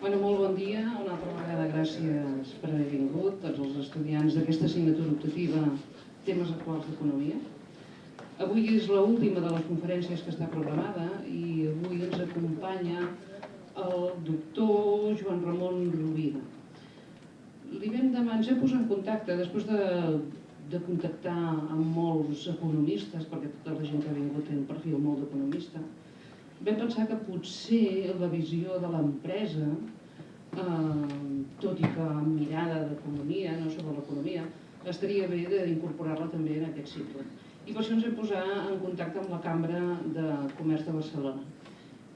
Bueno, molt bon dia. Una altra vegada gràcies per haver vingut, tots els estudiants d'aquesta assignatura optativa Temes actuals d'economia. Avui és l'última de les conferències que està programada i avui ens acompanya el doctor Joan Ramon Rovira. Li vam demanar, ens hem posat en contacte després de, de contactar amb molts economistes, perquè tota la gent que ha vingut té un perfil molt d'economista, vam pensar que potser la visió de l'empresa, eh, tot i que amb mirada d'economia, no sobre l'economia, estaria bé d'incorporar-la també en aquest cicle. I per això ens vam posar en contacte amb la Cambra de Comerç de Barcelona.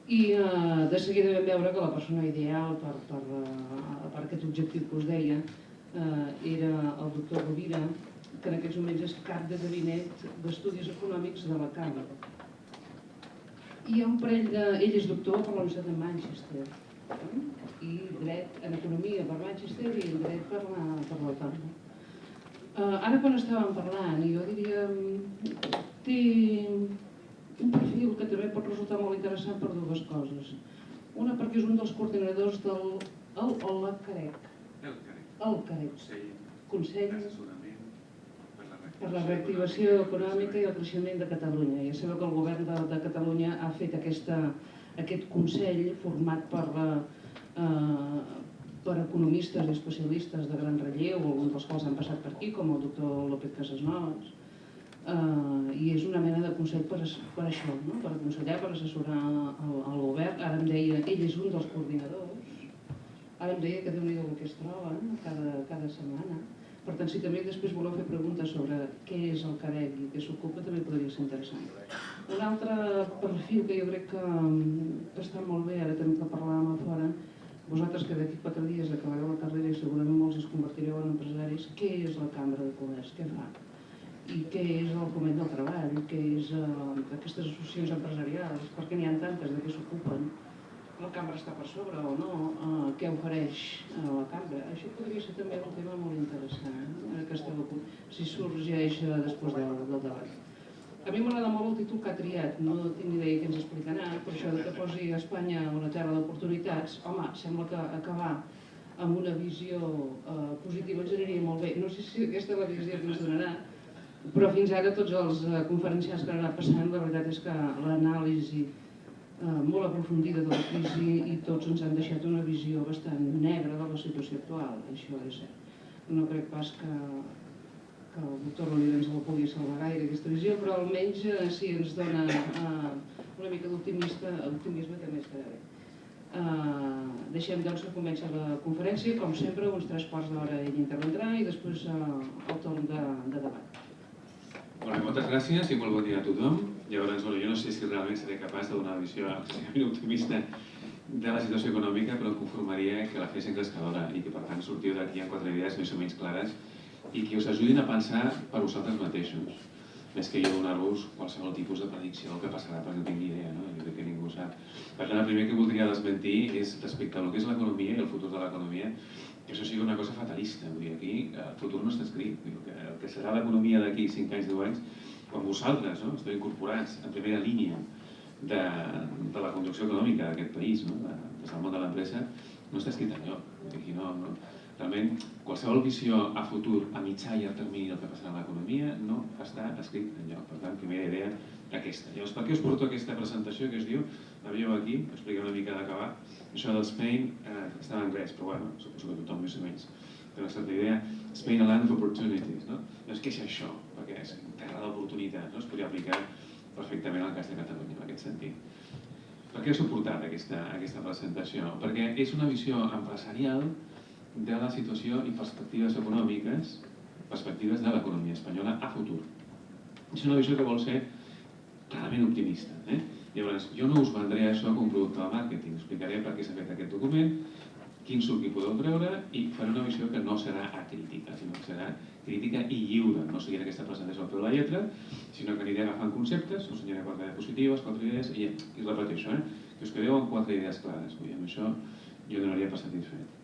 I eh, de seguida vam veure que la persona ideal per, per, uh, per aquest objectiu que us deia eh, era el doctor Rovira, que en aquests moments és cap de gabinet d'estudis econòmics de la Cambra hi ha un parell de... Ell és doctor per la Universitat de Manchester i dret en economia per Manchester i en dret per la, per l'Autònoma. Uh, ara quan estàvem parlant, jo diria, té un perfil que també pot resultar molt interessant per dues coses. Una perquè és un dels coordinadors del el, el, el CAREC. El CAREC. El CAREC. Consell. Consell per la reactivació econòmica i el creixement de Catalunya. Ja sabeu que el govern de, de Catalunya ha fet aquesta, aquest Consell format per, eh, per economistes i especialistes de gran relleu, alguns dels quals han passat per aquí, com el doctor López Casasnovas, eh, i és una mena de consell per, per això, no? per aconsellar, per assessorar el, el govern. Ara em deia, ell és un dels coordinadors, ara em deia que déu nhi que es troben cada, cada setmana, per tant, si també després voleu fer preguntes sobre què és el CAREC i què s'ocupa, també podria ser interessant. Un altre perfil que jo crec que, que està molt bé, ara també que parlàvem a fora, vosaltres que d'aquí quatre dies acabareu la carrera i segurament molts es convertireu en empresaris, què és la Cambra de Comerç? Què fa? I què és el Coment del Treball? Què és uh, aquestes associacions empresarials? Per què n'hi ha tantes? De què s'ocupen? La cambra està per sobre o no, eh, què ofereix a la cambra. Això podria ser també un tema molt interessant, eh, que esteu si sorgeix eh, després del, del debat. A mi m'agrada molt el títol que ha triat, no tinc ni idea què ens explicarà, per això que posi a Espanya una terra d'oportunitats, home, sembla que acabar amb una visió eh, positiva ens aniria molt bé. No sé si aquesta és la visió que ens donarà, però fins ara tots els eh, conferenciants que han anat passant, la veritat és que l'anàlisi eh, molt aprofundida de la crisi i tots ens han deixat una visió bastant negra de la situació actual, això és cert. No crec pas que, que el doctor Rovira ens la pugui salvar gaire aquesta visió, però almenys eh, ens dona eh, una mica d'optimisme més que bé. Uh, deixem doncs que comença la conferència, com sempre, uns tres quarts d'hora ell intervendrà i després uh, el torn de, de debat. Bueno, moltes gràcies i molt bon dia a tothom. Llavors, bueno, jo no sé si realment seré capaç de donar una visió optimista de la situació econòmica, però conformaria que la fes encrescadora i que, per tant, sortiu d'aquí amb quatre idees més o menys clares i que us ajudin a pensar per vosaltres mateixos, més que jo donar-vos qualsevol tipus de predicció que passarà, perquè no tinc ni idea, no? jo crec que ningú sap. Per tant, el primer que voldria desmentir és respecte al que és l'economia i el futur de l'economia, que això sigui una cosa fatalista. Vull dir, aquí el futur no està escrit. El que serà l'economia d'aquí 5 anys, 10 anys, quan vosaltres no, esteu incorporats en primera línia de, de la conducció econòmica d'aquest país, no, de, des del món de l'empresa, no està escrit enlloc. Aquí no, no, realment, qualsevol visió a futur, a mitjà i a termini del que passarà a l'economia, no està escrit enlloc. Per tant, primera idea, aquesta. Llavors, per què us porto aquesta presentació que es diu, la veieu aquí, explica una mica d'acabar, això del Spain, eh, està en anglès, però bueno, suposo que tothom més o menys té una certa idea, Spain a land of opportunities, no? Doncs què és això? Perquè és terra d'oportunitats, no? Es podria aplicar perfectament al cas de Catalunya, en aquest sentit. Per què he suportat aquesta, aquesta presentació? Perquè és una visió empresarial de la situació i perspectives econòmiques, perspectives de l'economia espanyola a futur. És una visió que vol ser clarament optimista. Eh? Llavors, jo no us vendré això com un producte de màrqueting, explicaré per què s'ha fet aquest document, quin suc hi podeu treure i faré una visió que no serà acrítica, sinó que serà crítica i lliure. No seguiré aquesta presentació al peu de la lletra, sinó que aniré agafant conceptes, us ensenyaré quatre diapositives, quatre idees, i, i repeteixo, eh? que us quedeu amb quatre idees clares. Vull dir, amb això jo donaria per satisfet.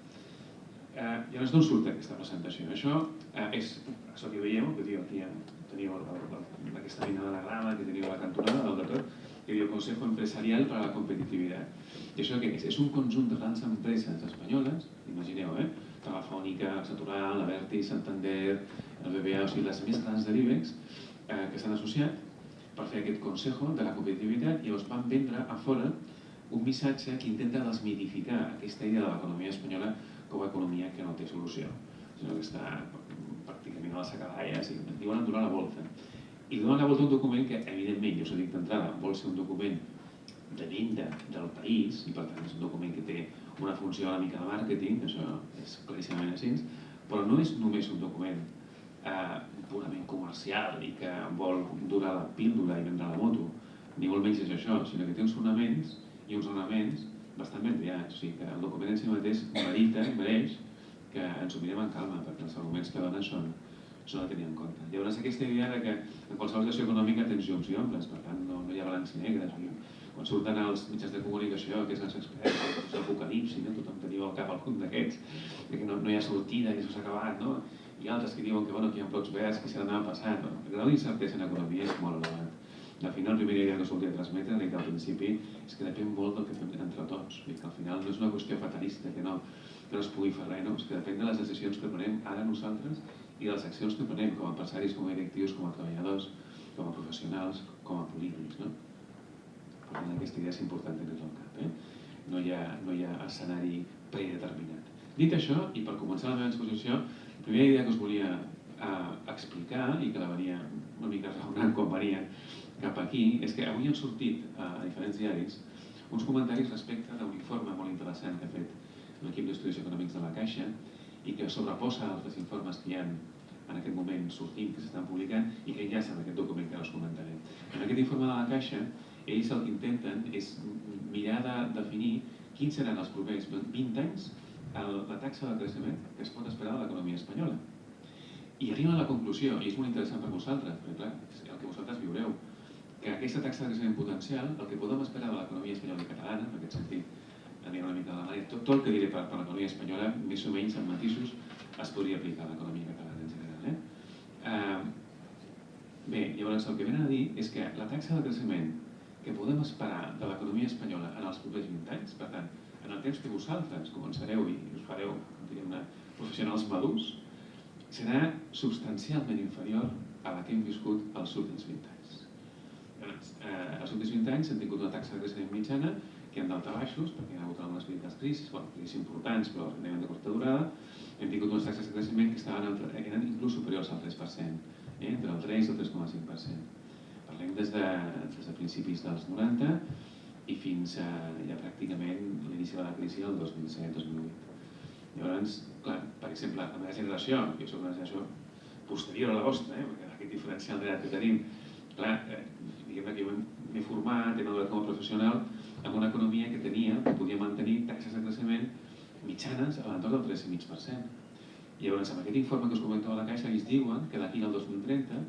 Eh, llavors d'on surt aquesta presentació? Això eh, és, això que veieu, que teniu aquí, teniu aquesta mena d'anagrama que teniu la cantonada del dator, que diu Consejo Empresarial para la Competitivitat. I això què és? És un conjunt de grans empreses espanyoles, imagineu, eh? Telefònica, Satural, la Santander, el BBA, o sigui, les més grans de l'IBEX, eh, que s'han associat per fer aquest Consejo de la Competitivitat i llavors van vendre a fora un missatge que intenta desmitificar aquesta idea de l'economia espanyola com a economia que no té solució, sinó que està pràcticament a les acaballes i diuen donar la volta. I donen la volta un document que, evidentment, jo us ho dic d'entrada, vol ser un document de venda del país, i per tant és un document que té una funció una mica de màrqueting, això és claríssimament així, però no és només un document eh, purament comercial i que vol durar la píldora i vendre la moto, ni molt menys és això, sinó que té uns fonaments i uns ornaments bastant ben triats, o sigui que el document en si mateix merita, mereix que ens ho mirem en calma, perquè els arguments que donen són, són a tenir en compte. Llavors aquesta idea de que en qualsevol situació econòmica tens llums i ombres, per tant no, no hi ha balanç negre. Quan surten els mitjans de comunicació, que és els experts, l'apocalipsi, no? tothom teniu al cap algun d'aquests, que no, no hi ha sortida i això s'ha acabat, no? i altres que diuen que, bueno, que hi ha blocs verds, que s'ha d'anar passant. No? El grau d'incertesa en economia és molt elevat al final, la primera idea que us volia transmetre, dit al principi, és que depèn molt del que fem entre tots. I que al final no és una qüestió fatalista, que no, que no es pugui fer res, no? és que depèn de les decisions que prenem ara nosaltres i les accions que prenem com a empresaris, com a directius, com a treballadors, com a professionals, com a polítics. No? Per tant, aquesta idea és important tenir-la al cap. Eh? No, hi ha, no hi ha escenari predeterminat. Dit això, i per començar la meva exposició, la primera idea que us volia eh, explicar i que la venia una mica raonant quan venia cap aquí és que avui han sortit a diferents diaris uns comentaris respecte d'un informe molt interessant que ha fet l'equip d'estudis econòmics de la Caixa i que sobreposa altres informes que hi ha en aquest moment sortint, que s'estan publicant i que enllacen aquest document que ara us comentaré. En aquest informe de la Caixa, ells el que intenten és mirar de definir quins seran els propers 20 anys la taxa de creixement que es pot esperar de l'economia espanyola. I arriben a la conclusió, i és molt interessant per vosaltres, perquè clar, és el que vosaltres viureu, que aquesta taxa de creixement potencial, el que podem esperar de l'economia espanyola i catalana, en aquest sentit, anirà una mica de manera, tot, tot el que diré per, per l'economia espanyola, més o menys amb matisos, es podria aplicar a l'economia catalana en general. Eh? Uh, bé, llavors el que venen a dir és que la taxa de creixement que podem esperar de l'economia espanyola en els propers 20 anys, per tant, en el temps que vosaltres començareu i us fareu, professionals madurs, serà substancialment inferior a la que hem viscut els últims 20 anys eh, els últims 20 anys hem tingut una taxa de creixement mitjana que han d'alta baixos, perquè hi ha hagut algunes petites crisis, bueno, crisis importants, però relativament de curta durada, hem tingut unes taxes de creixement que estaven eren inclús superiors al 3%, eh, entre el 3 i el 3,5%. Parlem des de, des de principis dels 90 i fins a ja pràcticament l'inici de la crisi del 2007-2008. Llavors, clar, per exemple, la meva generació, jo soc una generació posterior a la vostra, eh, perquè aquest diferencial d'edat que tenim, clar, eh, diguem que m'he format, he madurat com a professional amb una economia que tenia, que podia mantenir taxes de creixement mitjanes a l'entorn del 3,5%. I llavors, amb aquest informe que us comentava la Caixa, ells diuen que d'aquí al 2030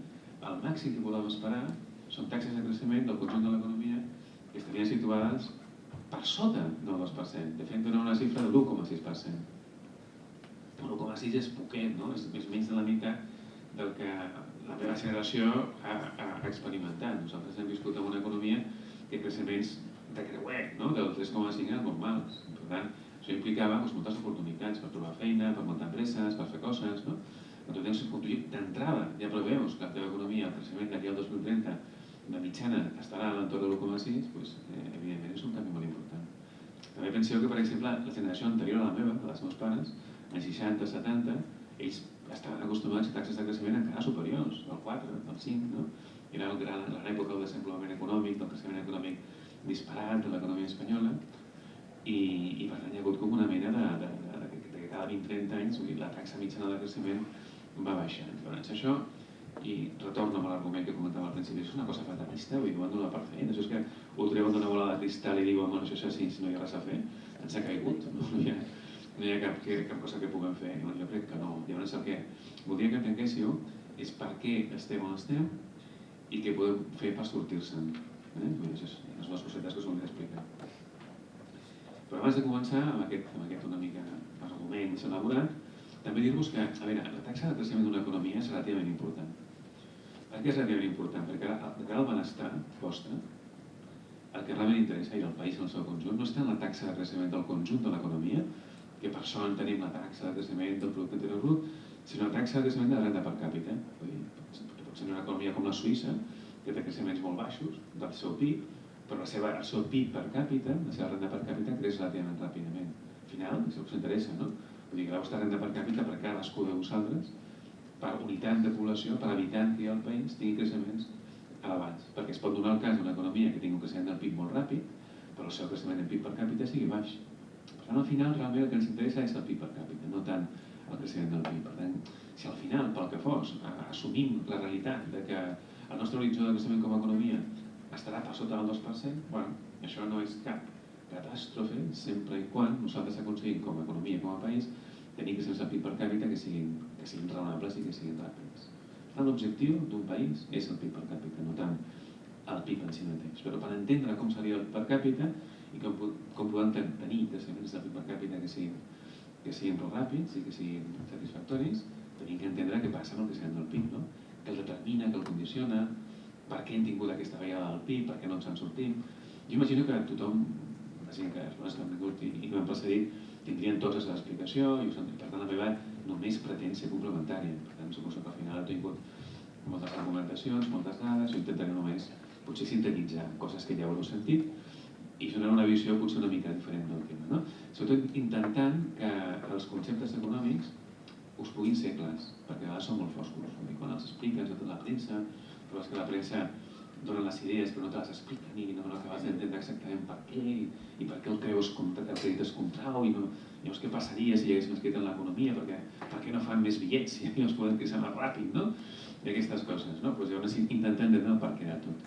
el màxim que podem esperar són taxes de creixement del conjunt de l'economia que estarien situades per sota del 2%. De fet, donen una xifra de l'1,6%. Però l'1,6 és poquet, no? és, és menys de la meitat del que la meva generació ha, ha experimentat. Nosaltres hem viscut en una economia que creixements de creuet, no? del 3,5 eren normals. Per tant, això implicava doncs, moltes oportunitats per trobar feina, per muntar empreses, per fer coses. No? Però tu tens d'entrada, ja preveus que la teva economia, el creixement d'aquí al 2030, de mitjana estarà a l'entorn de l'1,6, doncs, eh, evidentment és un canvi molt important. També penseu que, per exemple, la generació anterior a la meva, dels meus pares, en 60, 70, ells estaven acostumats a taxes de creixement encara superiors, del 4, del 5, no? Era el gran, l'època del desenvolupament econòmic, del creixement econòmic disparat de l'economia espanyola, i, i per tant hi ha hagut com una mena de, de, de, de, de que cada 20-30 anys la taxa mitjana de creixement va baixant. Llavors això, i retorno amb l'argument que comentava al principi, és una cosa fatalista, vull dir, ho han donat per fer. Això és que ho treuen d'una bola de cristal i diuen, bueno, això és així, no hi ha res a fer, ens ha caigut, no, no hi ha, no hi ha cap, cap cosa que puguem fer. No, jo crec que no. Llavors el que voldria que entenguéssiu és per què estem on estem i què podem fer per sortir-se'n. Eh? Això és, les dues cosetes que us volia explicar. Però abans de començar amb aquest, amb aquest una mica argument elaborat, també dir-vos que, a veure, la taxa de creixement d'una economia és relativament important. Per què és relativament important? Perquè de cara al benestar vostre, el que realment interessa i el país en el seu conjunt no està en la taxa de creixement del conjunt de l'economia, que per en tenim la taxa de creixement del producte interior brut, sinó la taxa de creixement de la renda per càpita. Vull dir, pot ser una economia com la Suïssa, que té creixements molt baixos del seu PIB, però la seva, el seu PIB per càpita, la seva renda per càpita, creix relativament ràpidament. Al final, això us interessa, no? Vull dir que la vostra renda per càpita per cadascú de vosaltres, per unitat de població, per habitant que hi ha al país, tingui creixements elevats. Perquè es pot donar el cas d'una economia que tingui un creixement del PIB molt ràpid, però el seu creixement del PIB per càpita sigui baix. Per tant, al final, realment el que ens interessa és el PIB per càpita, no tant el creixement del PIB. Per tant, si al final, pel que fos, assumim la realitat de que el nostre horitzó de creixement com a economia estarà per sota del 2%, bueno, això no és cap catàstrofe sempre i quan nosaltres aconseguim com a economia, com a país, tenir que sense PIB per càpita que siguin, que siguin raonables i que siguin ràpids. L'objectiu d'un país és el PIB per càpita, no tant el PIB en si mateix. Però per entendre com seria el per càpita i com, com podem tenir creixements del PIB per càpita que siguin, que siguin ràpids i que siguin satisfactoris, tenim que entendre què passa amb el creixement del PIB, no? Que el determina, que el condiciona, per què hem tingut aquesta vegada del PIB, per què no ens en sortim. Jo imagino que tothom, la gent que, les que han vingut i, i que m'han precedit, tindrien la seva explicació i per tant la meva només pretén ser complementària. Per tant, suposo que al final he tingut moltes argumentacions, moltes dades, jo intentaré només potser sintetitzar coses que ja haureu sentit i donar una visió potser una mica diferent del tema. No? Sobretot intentant que els conceptes econòmics us puguin ser clars, perquè a vegades són molt foscos. I quan els expliques a tota la premsa, trobes que la premsa dona les idees però no te les expliquen i no acabes d'entendre exactament per què i, i per què el creus com el credites contrau i no, llavors què passaria si hi haguéssim escrit en l'economia perquè per què no fan més bitllets i els poden créixer més ràpid no? i aquestes coses no? pues llavors intentem entendre el per què de tot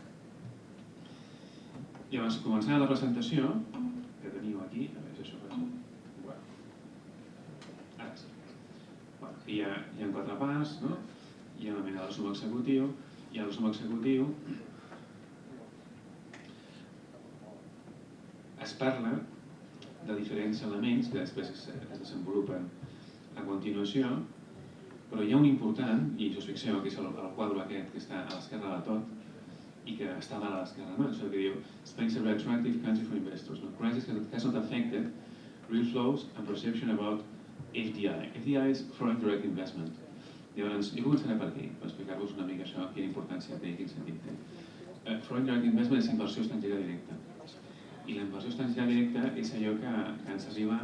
llavors començant la presentació que teniu aquí a veure si això passa hi ha, hi ha quatre parts, no? hi ha una mena de resum executiu, i el resum executiu es parla de diferents elements que després es, es desenvolupen a continuació, però hi ha un important, i us fixeu que és el, el quadre aquest que està a l'esquerra de tot, i que està dalt a l'esquerra, no? això que diu Spain's a very attractive country for investors, no? crisis has not affected real flows and perception about FDI. FDI és Foreign Direct Investment. Llavors, jo començaré per aquí, per explicar-vos una mica això, quina importància té i quin sentit té. Uh, Foreign Direct Investment és inversió estrangera directa. I la inversió estrangera directa és allò que, que ens arriba,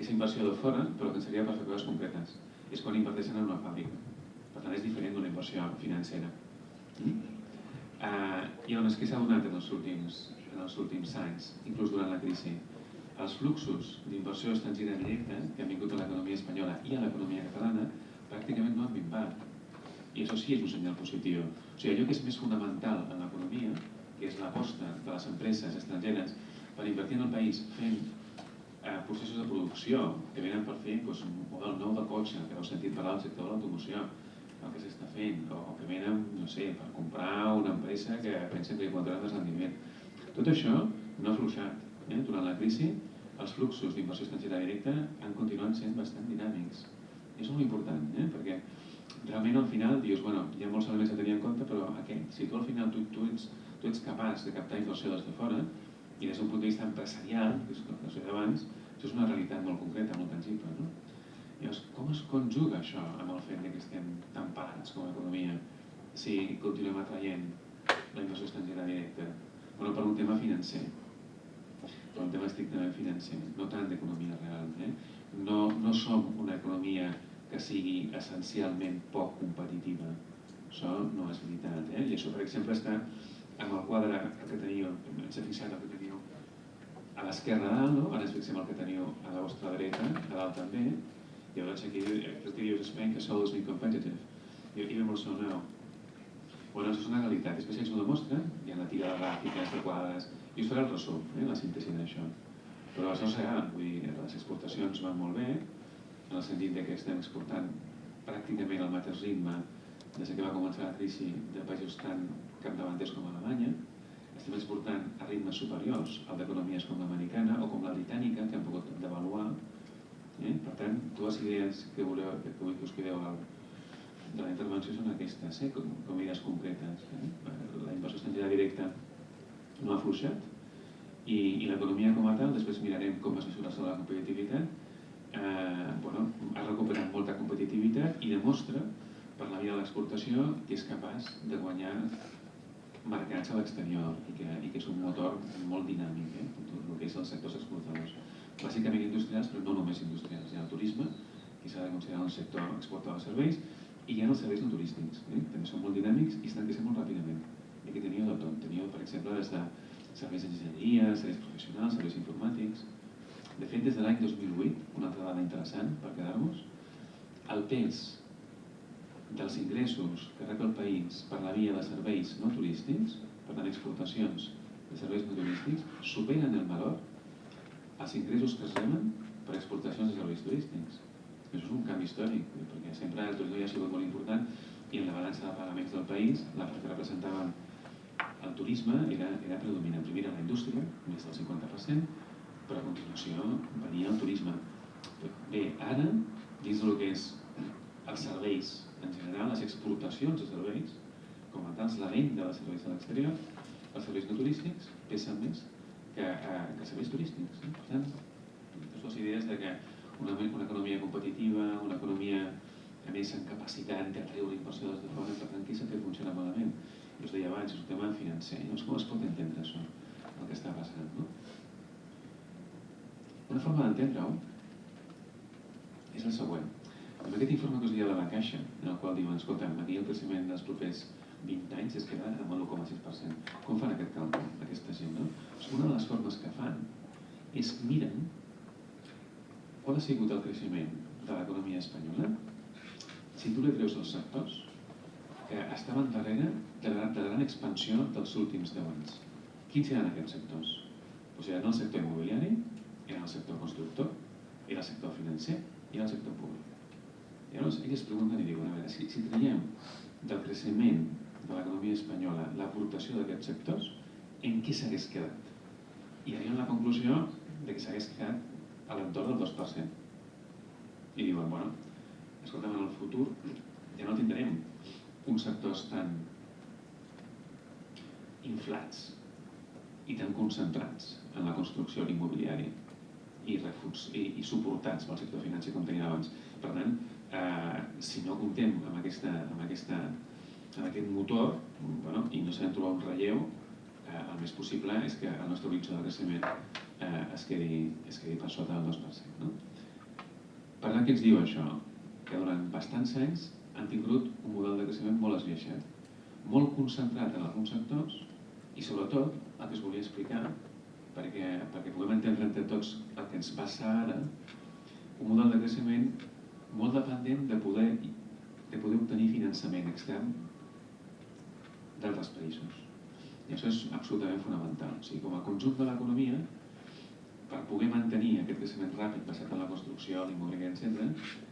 és inversió de fora, però que ens arriba per fer coses concretes. És quan inverteixen en una fàbrica. Per tant, és diferent d'una inversió financera. Mm? Uh, I llavors, què s'ha donat en els, últims, en els últims anys, inclús durant la crisi? Els fluxos d'inversió estrangera directa que han vingut a l'economia espanyola i a l'economia catalana pràcticament no han minvat. I això sí és un senyal positiu. O sigui, allò que és més fonamental en l'economia, que és l'aposta de les empreses estrangeres per invertir en el país fent eh, processos de producció que venen per fer doncs, un model nou de cotxe, que heu sentit parlar del sector de l'automoció, el que s'està fent, o que venen, no sé, per comprar una empresa que pensa que aguantarà més rendiment. Tot això no ha afluixat. Eh? Durant la crisi els fluxos d'inversió estrangera directa han continuat sent bastant dinàmics. És molt important, eh? perquè realment al final dius, bueno, hi ha molts elements a tenir en compte, però aquest, si tu al final tu, tu, ets, tu ets capaç de captar inversió des de fora, i des d'un punt de vista empresarial, que és el que has abans, això és una realitat molt concreta, molt tangible. No? Llavors, com es conjuga això amb el fet que estem tan parats com a economia si continuem atraient la inversió estrangera directa? Bueno, per un tema financer per un tema estrictament financer, no tant d'economia real. Eh? No, no som una economia que sigui essencialment poc competitiva. Això no és veritat. Eh? I això, per exemple, està amb el quadre que teniu, ens hem fixat el que teniu a l'esquerra dalt, no? ara ens fixem el que teniu a la vostra dreta, a dalt també, i llavors aquí el dius Spain que sou is competitive. Even more so now. Bueno, això és una realitat. Després ells ho demostren, hi ha la tira de gràfiques, de quadres, i us faré el resum, eh, la síntesi d'això. Però això és real, vull dir, les exportacions van molt bé, en el sentit que estem exportant pràcticament al mateix ritme des que va començar la crisi de països tan capdavanters com Alemanya, estem exportant a ritmes superiors al d'economies com l'americana o com la britànica, que han pogut devaluar. Eh? Per tant, dues idees que, voleu, que que us quedeu al, de la intervenció són aquestes, eh? com, com idees concretes. Eh? La inversió estrangera directa no ha fluixat I, i l'economia com a tal, després mirarem com es mesura la competitivitat, eh, bueno, ha recuperat molta competitivitat i demostra, per la via de l'exportació, que és capaç de guanyar mercats a l'exterior i, que, i que és un motor molt dinàmic, eh? tot el que és els sectors exportadors. Bàsicament industrials, però no només industrials. Hi ha el turisme, que s'ha de considerar un sector exportador de serveis, i hi ha els serveis no turístics, eh? també són molt dinàmics i estan creixent molt ràpidament. I aquí teníeu de tot. Teníeu, per exemple, des de serveis d'enginyeria, serveis professionals, serveis informàtics... De fet, des de l'any 2008, una altra dada interessant per quedar-nos, el pes dels ingressos que rep el país per la via de serveis no turístics, per tant exportacions de serveis no turístics, superen el valor els ingressos que es reben per exportacions de serveis turístics. Això és un canvi històric, perquè sempre el turisme ja ha sigut molt important i en la balança de pagaments del país la part que representava el turisme era, era predominant. Primer era la indústria, més del 50%, però a continuació venia el turisme. Bé, ara, dins del que és els serveis en general, les exportacions de serveis, com a tals, la venda de serveis a l'exterior, els serveis no turístics pesen més que, eh, que serveis turístics. Eh? Per tant, dues idees de que una, una economia competitiva, una economia a més amb capacitat treure inversió des de fora, per tant, què s'ha fet funcionar malament? I us deia abans, és un tema financer. Llavors, com es pot entendre això, el que està passant? No? Una forma d'entendre-ho és la següent. Amb aquest informe que us deia de la Caixa, en el qual diuen, escolta, aquí el creixement dels propers 20 anys es queda amb l'1,6%. Com fan aquest càlcul, aquesta gent? No? Una de les formes que fan és miren qual ha sigut el creixement de l'economia espanyola si tu li treus els sectors que estaven darrere de la, de la gran expansió dels últims 10 anys. Quins eren aquests sectors? Doncs eren el sector immobiliari, era el sector constructor, era el sector financer i era el sector públic. I llavors ells pregunten i diuen, a veure, si, si traiem del creixement de l'economia espanyola l'aportació d'aquests sectors, en què s'hagués quedat? I arriben a la conclusió de que s'hagués quedat a l'entorn del 2%. I diuen, bueno, escolta'm, en el futur ja no tindrem uns sectors tan inflats i tan concentrats en la construcció i l'immobiliari i, i, i suportats pel sector financer com tenien abans. Per tant, eh, si no comptem amb, aquesta, amb, aquesta, amb aquest motor bueno, i no sabem trobar un relleu, eh, el més possible és que el nostre horitzó de creixement eh, es, quedi, es quedi per sota del 2%. No? Per tant, què ens diu això? Que durant bastants anys han tingut un model de creixement molt esbiaixat, molt concentrat en alguns sectors i sobretot el que es volia explicar perquè, perquè puguem entendre entre tots el que ens passa ara, un model de creixement molt dependent de poder, de poder obtenir finançament extern d'altres països. I això és absolutament fonamental. O sigui, com a conjunt de l'economia, per poder mantenir aquest creixement ràpid basat en la construcció, l'immobiliària, etc.,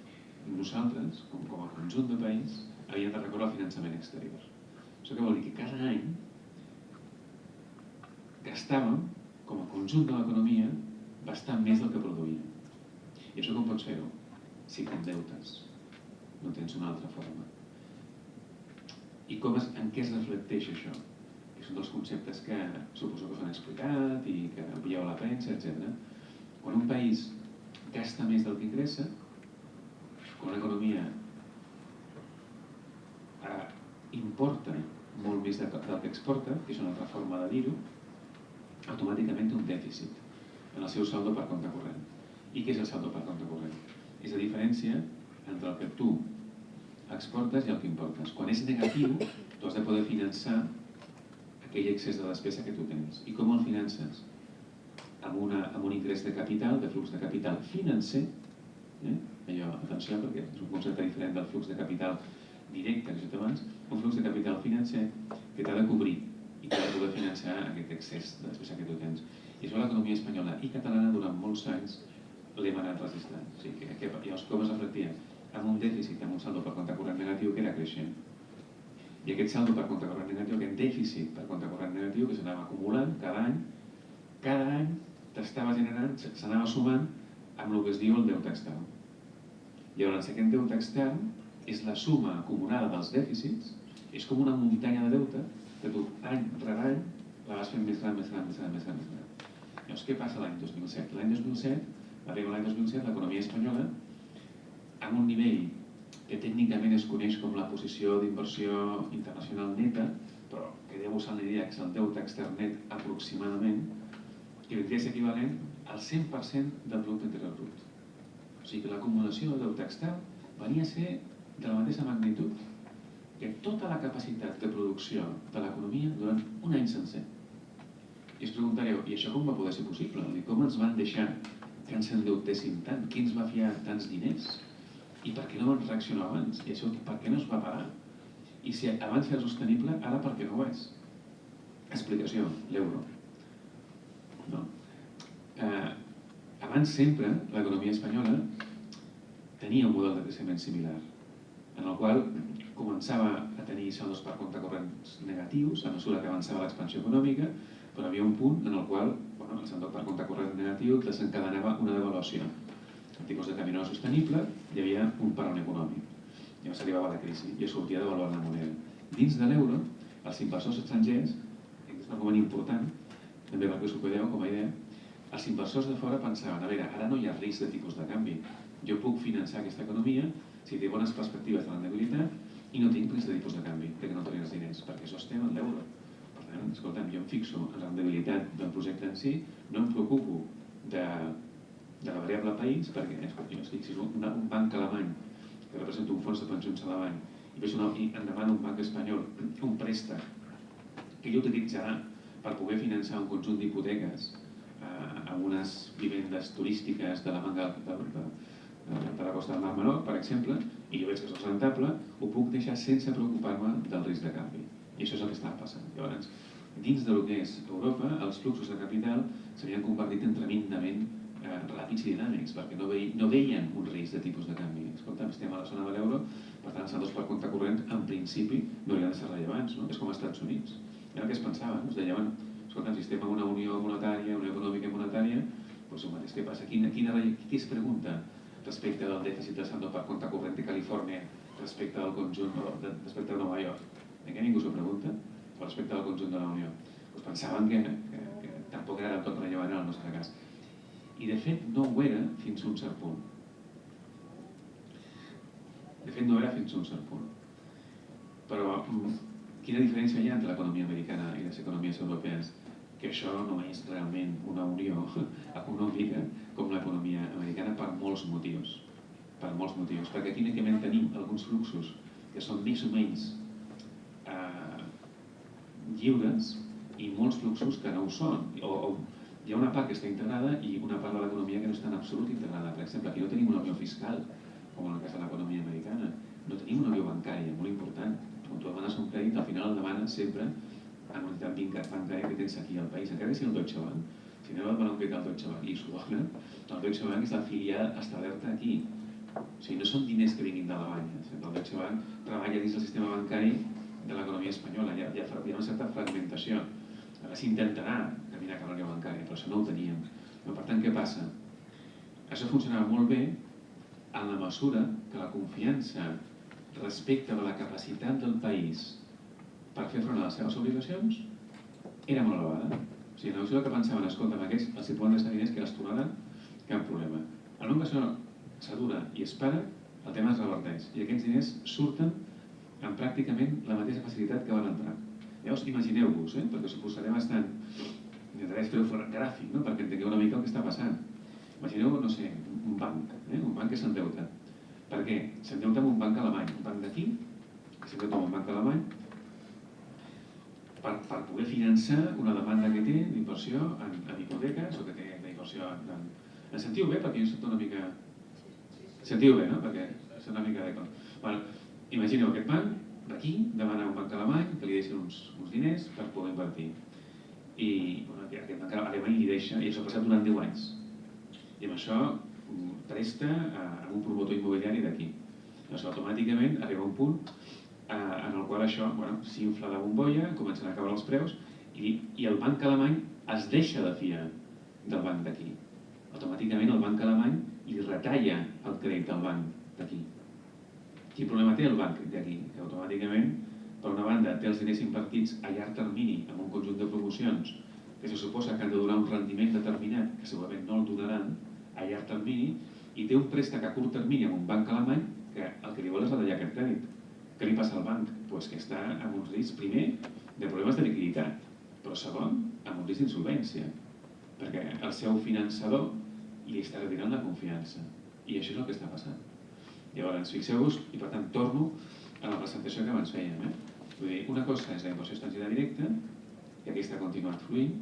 nosaltres, com, com a conjunt de país, havíem de recórrer al finançament exterior. Això què vol dir? Que cada any gastàvem com a conjunt de l'economia, bastant més del que produïa. I això com pots fer-ho? Si deutes. No tens una altra forma. I com es, en què es reflecteix això? És un dels conceptes que suposo que us han explicat i que veieu a la premsa, etc. Quan un país gasta més del que ingressa, quan una economia eh, importa molt més del que exporta, que és una altra forma de dir-ho, automàticament té un dèficit en el seu saldo per compte corrent. I què és el saldo per compte corrent? És la diferència entre el que tu exportes i el que importes. Quan és negatiu, tu has de poder finançar aquell excés de despesa que tu tens. I com el finances? Amb, una, amb un ingrés de capital, de flux de capital financer, eh? Allò, atenció, perquè és un concepte diferent del flux de capital directe que he abans, un flux de capital financer que t'ha de cobrir i per poder finançar aquest excés de despesa que tu tens. I això l'economia espanyola i catalana durant molts anys l'hem anat registrant. O sigui, que, que, llavors, com es reflectia? Amb un dèficit, amb un saldo per compte corrent negatiu que era creixent. I aquest saldo per compte corrent negatiu, aquest dèficit per compte corrent negatiu que s'anava acumulant cada any, cada any t'estava generant, s'anava sumant amb el que es diu el deute extern. Llavors, aquest deute extern és la suma acumulada dels dèficits, és com una muntanya de deute que tu any rere any la vas fent més gran, més gran, més gran, més gran, més gran. Llavors, què passa l'any 2007? L'any 2007, arriba l'any 2007, l'economia espanyola, amb un nivell que tècnicament es coneix com la posició d'inversió internacional neta, però que deu usar l'IDEX, el deute extern net aproximadament, que vindria a ser equivalent al 100% del producte interior brut. O sigui que l'acumulació del deute extern venia a ser de la mateixa magnitud que tota la capacitat de producció de l'economia durant un any sencer. I us preguntareu, i això com va poder ser possible? I com ens van deixar que ens endeutéssim tant? Qui ens va fiar tants diners? I per què no van reaccionar abans? I això per què no es va parar? I si abans era sostenible, ara per què no ho és? Explicació, l'euro. No? Eh, abans sempre l'economia espanyola tenia un model de creixement similar, en el qual començava a tenir saldos per compte corrents negatius a mesura que avançava l'expansió econòmica, però havia un punt en el qual bueno, el saldo per compte corrent negatiu desencadenava una devaluació. El tipus de canvi no sostenible, hi havia un parón econòmic. Llavors arribava la crisi i es sortia devaluar la moneda. Dins de l'euro, els inversors estrangers, és un argument important, també perquè us ho com a idea, els inversors de fora pensaven, a veure, ara no hi ha risc de tipus de canvi. Jo puc finançar aquesta economia si té bones perspectives de rendibilitat i no tinc risc de tipus de canvi, perquè no tenir els diners, perquè això estem en l'euro. Per tant, escolta'm, jo em fixo en la rendibilitat del projecte en si, no em preocupo de, de la variable país, perquè escolta, jo estic, si un, un banc alemany que representa un fons de pensions alemany i, una, i em demana un banc espanyol un préstec que ell utilitzarà per poder finançar un conjunt d'hipoteques eh, a unes vivendes turístiques de la manga de, de, de, la costa del Mar Menor, per exemple, i jo veig que és rentable, ho puc deixar sense preocupar-me del risc de canvi. I això és el que està passant. Llavors, dins del que és Europa, els fluxos de capital s'havien convertit en tremendament eh, ràpids i dinàmics, perquè no, vei, no veien un risc de tipus de canvi. Escolta, estem a la zona de l'euro, per tant, saldos per compte corrent, en principi, no haurien de ser rellevants, no? és com als Estats Units. Era el que es pensava, no? es deia, bueno, escolta, si estem en una unió monetària, una econòmica monetària, doncs el mateix que passa. Quina, quina, qui es pregunta respecte del dèficit de saldo per compte corrent de Califòrnia respecte del conjunt, de, respecte de Nova York? En què ningú s'ho pregunta? O respecte del conjunt de la Unió? Pues pensaven que, que, que tampoc era tot rellevant en el nostre cas. I de fet no ho era fins a un cert punt. De fet no era fins a un cert punt. Però mm, quina diferència hi ha entre l'economia americana i les economies europees? Que això no és realment una unió econòmica com l'economia americana per molts motius. Per molts motius. Perquè aquí únicament tenim alguns fluxos que són més o menys eh, lliures i molts fluxos que no ho són. O, o hi ha una part que està integrada i una part de l'economia que no està en absolut integrada. Per exemple, aquí no tenim una unió fiscal, com en el cas de l'economia americana. No tenim una unió bancària, molt important. Quan tu demanes un crèdit, al final el demanes sempre en una entitat bancària que tens aquí al país, encara que sigui el Deutsche Bank. Si a demanar un crèdit al Deutsche Bank i s'ho dona, el Deutsche Bank és la filial establerta aquí. O sigui, no són diners que vinguin d'Alemanya. El Deutsche Bank treballa dins del sistema bancari de l'economia espanyola. Hi ha, hi, ha, hi ha una certa fragmentació. Ara s'intentarà caminar cap a unió bancària, però això no ho teníem. Per tant, què passa? Això funcionava molt bé en la mesura que la confiança respecte de la capacitat del país per fer front a les seves obligacions era molt elevada. O sigui, en la que pensaven, escolta, amb aquests els hi poden deixar diners que les tornaran, cap problema. El moment que això s'adura i es para, el tema es reverteix. I aquests diners surten amb pràcticament la mateixa facilitat que van entrar. Llavors, imagineu-vos, eh? perquè us ho posaré bastant, intentaré fer-ho gràfic, no? perquè entengueu una mica el que està passant. Imagineu, no sé, un banc, eh? un banc que s'endeuta. Per què? S'endeuta amb un banc alemany, un banc d'aquí, que s'endeuta amb un banc alemany, per, per poder finançar una demanda que té d'inversió en, en hipoteques o que té d'inversió en, en... En sentiu bé? Perquè jo sento una mica... Sentiu bé, no? Perquè és una mica d'eco. Bueno, imagineu aquest banc d'aquí demana un banc alemany que li deixi uns, uns diners per poder invertir. I bueno, aquest banc alemany li deixa, i això ha passat durant 10 anys. I amb això mm, presta a, a un promotor immobiliari d'aquí. Llavors, automàticament arriba un punt en el qual això bueno, s'infla la bombolla, comencen a caure els preus i, i el banc alemany es deixa de fiar del banc d'aquí. Automàticament el banc alemany li retalla el crèdit al banc d'aquí. Quin problema té el banc d'aquí? Que automàticament, per una banda, té els diners invertits a llarg termini amb un conjunt de promocions que se suposa que han de donar un rendiment determinat, que segurament no el donaran a llarg termini, i té un préstec a curt termini amb un banc alemany que el que li vol és retallar aquest crèdit. Què li passa al banc? Pues que està amb un risc, primer, de problemes de liquiditat, però segon, amb un risc d'insolvència, perquè el seu finançador li està retirant la confiança. I això és el que està passant. Llavors, fixeu-vos, i per tant torno a la presentació que abans fèiem. Eh? Vull dir, una cosa és la inversió estrangera directa, que aquesta ha continuat fluint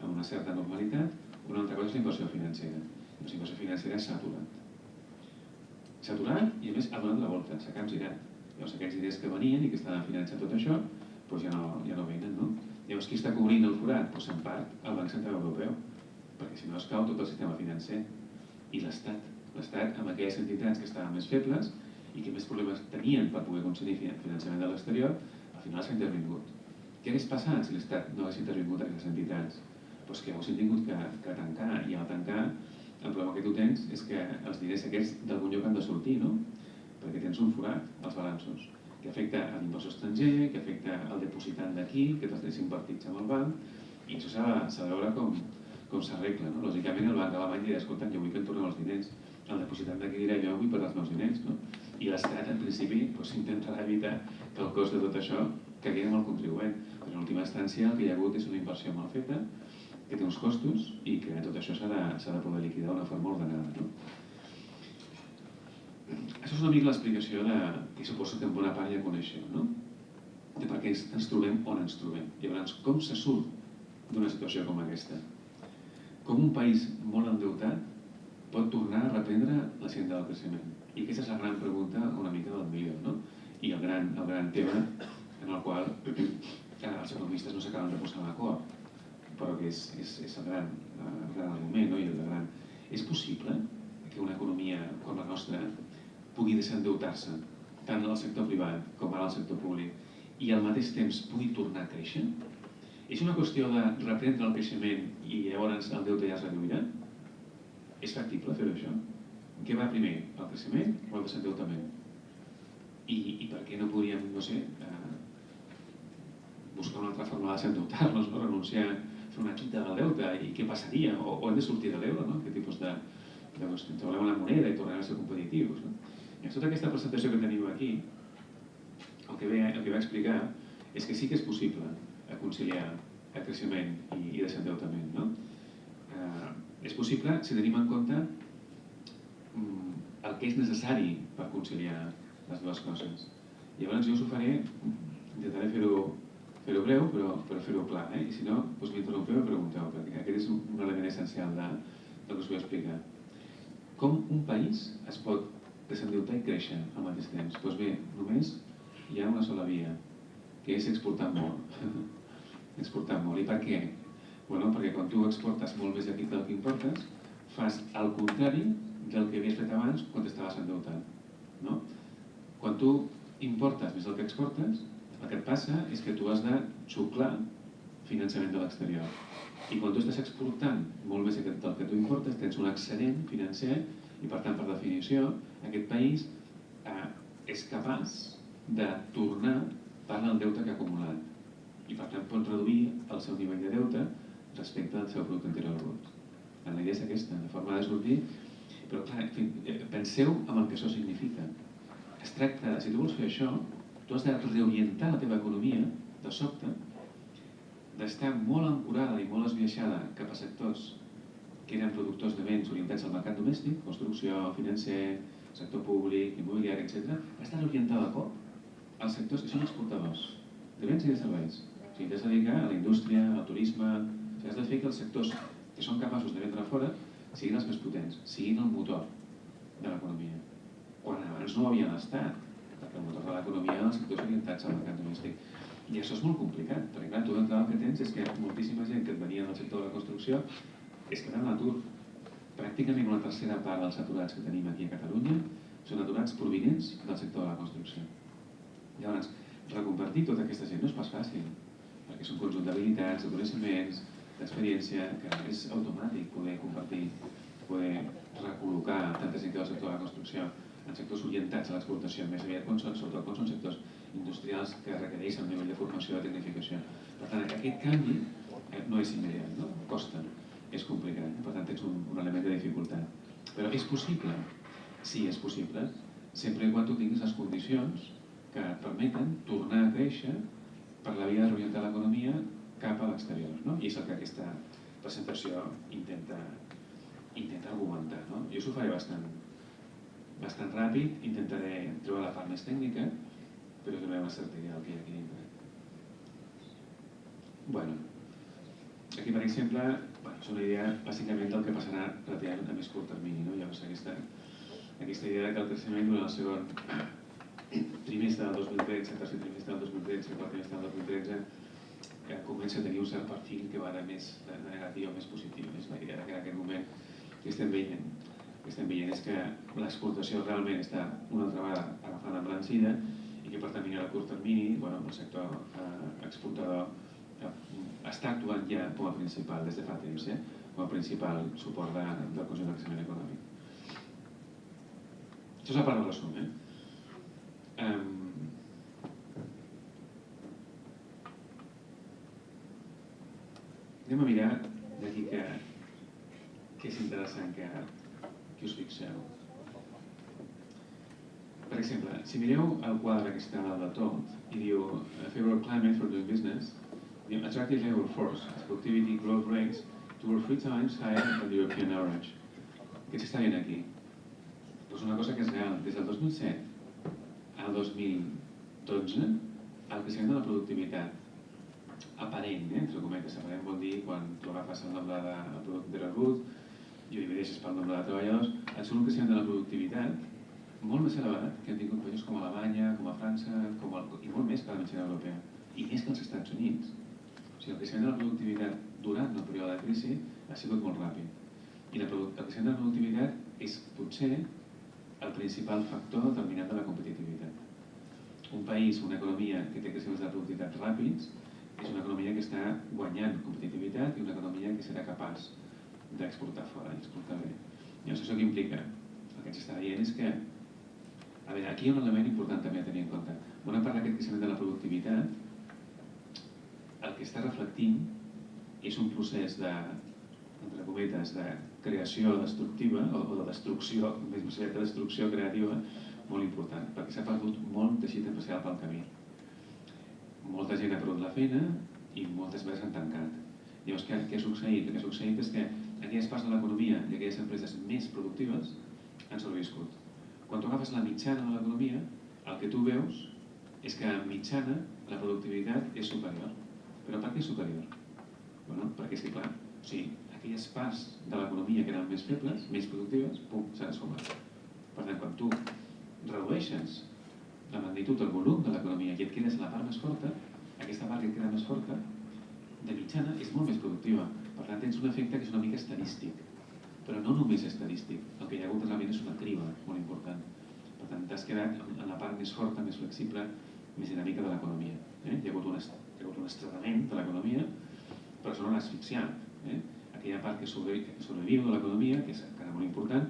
amb una certa normalitat, una altra cosa és la inversió financera. La inversió financera s'ha aturat. S'ha aturat i a més ha donat la volta, s'ha capgirat. Llavors aquests diners que venien i que estaven finançant tot això, doncs ja no, ja no venen, no? Llavors qui està cobrint el forat? Doncs en part el Banc Central Europeu, perquè si no es cau tot el sistema financer. I l'Estat, l'Estat amb aquelles entitats que estaven més febles i que més problemes tenien per poder concedir finançament de l'exterior, al final s'ha intervingut. Què hagués passat si l'Estat no hagués intervingut a aquestes entitats? Doncs que haguessin tingut que, que tancar, i al tancar el problema que tu tens és que els diners aquests d'algun lloc han de sortir, no? Perquè tens un forat als balanços que afecta a l'inversor estranger, que afecta al depositant d'aquí, que te'ls tens invertits amb el banc, i això s'ha de veure com, com s'arregla. No? Lògicament el banc alemany dirà, escolta, jo vull que em tornen els diners. El depositant d'aquí dirà, jo vull pagar els meus diners. No? I l'Estat, en principi, doncs, intentarà evitar que el cost de tot això caigui amb el contribuent. Però en última instància el que hi ha hagut és una inversió mal feta, que té uns costos i que tot això s'ha de, de poder liquidar d'una forma ordenada. No? Això és una mica l'explicació de, que suposo que en bona part ja coneixeu, no? de per què ens trobem on ens trobem. Llavors, com se surt d'una situació com aquesta? Com un país molt endeutat pot tornar a reprendre la senda del creixement? I aquesta és la gran pregunta una mica del milió, no? I el gran, el gran tema en el qual els economistes no s'acaben de posar d'acord, però que és, és, és el, gran, el gran argument, no? I el gran... És possible que una economia com la nostra pugui desendeutar-se, tant en el sector privat com ara el sector públic, i al mateix temps pugui tornar a créixer? És una qüestió de reprendre el creixement i llavors el deute ja es reduirà? És factible fer això? Què va primer, el creixement o el desendeutament? I, i per què no podríem, no sé, eh, buscar una altra forma de desendeutar-nos, no? renunciar fer una quita del deute i què passaria? O, o hem de sortir de l'euro, no? Què tipus de... Llavors, ens volem la moneda i tornarem a ser competitius. No? I tota aquesta presentació que teniu aquí, el que ve, el que va explicar és que sí que és possible conciliar el creixement i, i desendeutament. No? Eh, és possible si tenim en compte mm, el que és necessari per conciliar les dues coses. Llavors jo us ho faré, intentaré fer-ho fer breu, però, però fer-ho clar. Eh? I si no, doncs m'interrompeu i pregunteu, perquè aquest és un element essencial de, del que us vull explicar. Com un país es pot desendeutar i créixer al mateix temps? Doncs bé, només hi ha una sola via, que és exportar molt. exportar molt. I per què? Bueno, perquè quan tu exportes molt més d'aquí del que importes, fas el contrari del que havies fet abans quan t'estaves endeutant. No? Quan tu importes més del que exportes, el que et passa és que tu has de xuclar finançament de l'exterior. I quan tu estàs exportant molt més del que tu importes, tens un excedent financer i per tant, per definició, aquest país eh, és capaç de tornar part del deute que ha acumulat i per tant pot reduir el seu nivell de deute respecte al seu producte interior brut. La idea és aquesta, de forma de sortir, però clar, eh, penseu en el que això significa. Es tracta, si tu vols fer això, tu has de reorientar la teva economia de sobte, d'estar molt ancorada i molt esbiaixada cap a sectors que eren productors de béns orientats al mercat domèstic, construcció, financer, sector públic, immobiliari, etc., està orientada a cop als sectors que són exportadors de béns i de serveis. O sigui, t'has de dedicar a la indústria, al turisme... O sigui, has de fer que els sectors que són capaços de vendre fora siguin els més potents, siguin el motor de l'economia. Quan abans no ho havien estat, perquè el motor de l'economia eren els sectors orientats al mercat domèstic. I això és molt complicat, perquè clar, tu el que tens és que moltíssima gent que et venia del sector de la construcció és que en l'atur. Pràcticament una tercera part dels aturats que tenim aquí a Catalunya són aturats provinents del sector de la construcció. Llavors, reconvertir tota aquesta gent no és pas fàcil, perquè és un conjunt d'habilitats, de coneixements, d'experiència, que és automàtic poder convertir, poder recol·locar tanta gent que del sector de la construcció en sectors orientats a l'exportació, més aviat quan són, sobretot quan són sectors industrials que requereixen un nivell de formació i de tecnificació. Per tant, aquest canvi eh, no és immediat, no? costa, és complicat, per tant tens un, un element de dificultat. Però és possible? Sí, és possible, sempre quan tu tinguis les condicions que et permeten tornar a créixer per la via de l'economia cap a l'exterior. No? I és el que aquesta presentació intenta, intenta argumentar. No? Jo s'ho faré bastant, bastant ràpid, intentaré trobar la part més tècnica, però certa idea del que hi ha aquí dintre. Bueno, aquí per exemple, bueno, és una idea bàsicament del que passarà relativament a més curt termini. No? Llavors aquesta, aquesta idea que el creixement durant el segon trimestre del 2013, tercer trimestre del 2013, quart trimestre del 2013, que comença a tenir un cert perfil que va de més de negatiu a més positiu. És la idea que en aquest moment que estem veient, que estem veient és que l'exportació realment està una altra vegada agafant embranzida i que per tant a curt termini bueno, el sector eh, exportador eh, està actuant ja com a principal des de fa temps, eh, com a principal suport de, del conjunt del creixement econòmic. Això és la part del resum. Eh? Um, anem a mirar d'aquí que, que és interessant que, que us fixeu. Per exemple, si mireu el quadre que està al de tot i diu favorable climate for doing business, diu attractive labor force, productivity growth rates two or three times higher than the European average. Què s'està dient aquí? Doncs una cosa que és real. Des del 2007 el 2012 el creixement de la productivitat aparent, eh, entre cometes, aparent vol dir quan tu agafes el nombre de producte de rebut i ho divideixes pel nombre de treballadors, et surt un creixement de la productivitat molt més elevat que han tingut països com Alemanya, com a França, com el, i molt més que la mitjana europea, i més que els Estats Units. Sigui, el creixement de la productivitat durant el període de crisi ha sigut molt ràpid. I la, el creixement de la productivitat és potser el principal factor determinant de la competitivitat. Un país, una economia que té creixements de productivitat ràpids, és una economia que està guanyant competitivitat i una economia que serà capaç d'exportar fora i exportar bé. Llavors, això què implica? El que ens està dient és que, a veure, aquí hi ha un element important també a tenir en compte. Bona part d'aquest creixement de la productivitat, el que està reflectint és un procés de, entre cometes, de creació destructiva o, o de destrucció, més aviat de destrucció creativa molt important, perquè s'ha perdut molt teixit empresarial pel camí. Molta gent ha perdut la feina i moltes més han tancat. Llavors, què, què ha succeït? El que ha succeït és que aquelles parts de l'economia i aquelles empreses més productives han sobreviscut. Quan tu agafes la mitjana de l'economia, el que tu veus és que en mitjana la productivitat és superior. Però per què superior? Bueno, perquè és que, clar, o sigui, aquelles parts de l'economia que eren més febles, més productives, pum, s'han esfumat. Per tant, quan tu redueixes la magnitud, el volum de l'economia i et quedes la part més forta, aquesta part que et queda més forta, de mitjana, és molt més productiva. Per tant, tens un efecte que és una mica estadístic. Però no només estadístic. El que hi ha hagut realment és una criba molt important. Per tant, t'has quedat en la part més forta, més flexible, més dinàmica de l'economia. Eh? Hi, ha hagut un, hi un estretament de l'economia, però l'ha asfixiat. Eh? aquella part que sobreviu de l'economia, que és encara molt important,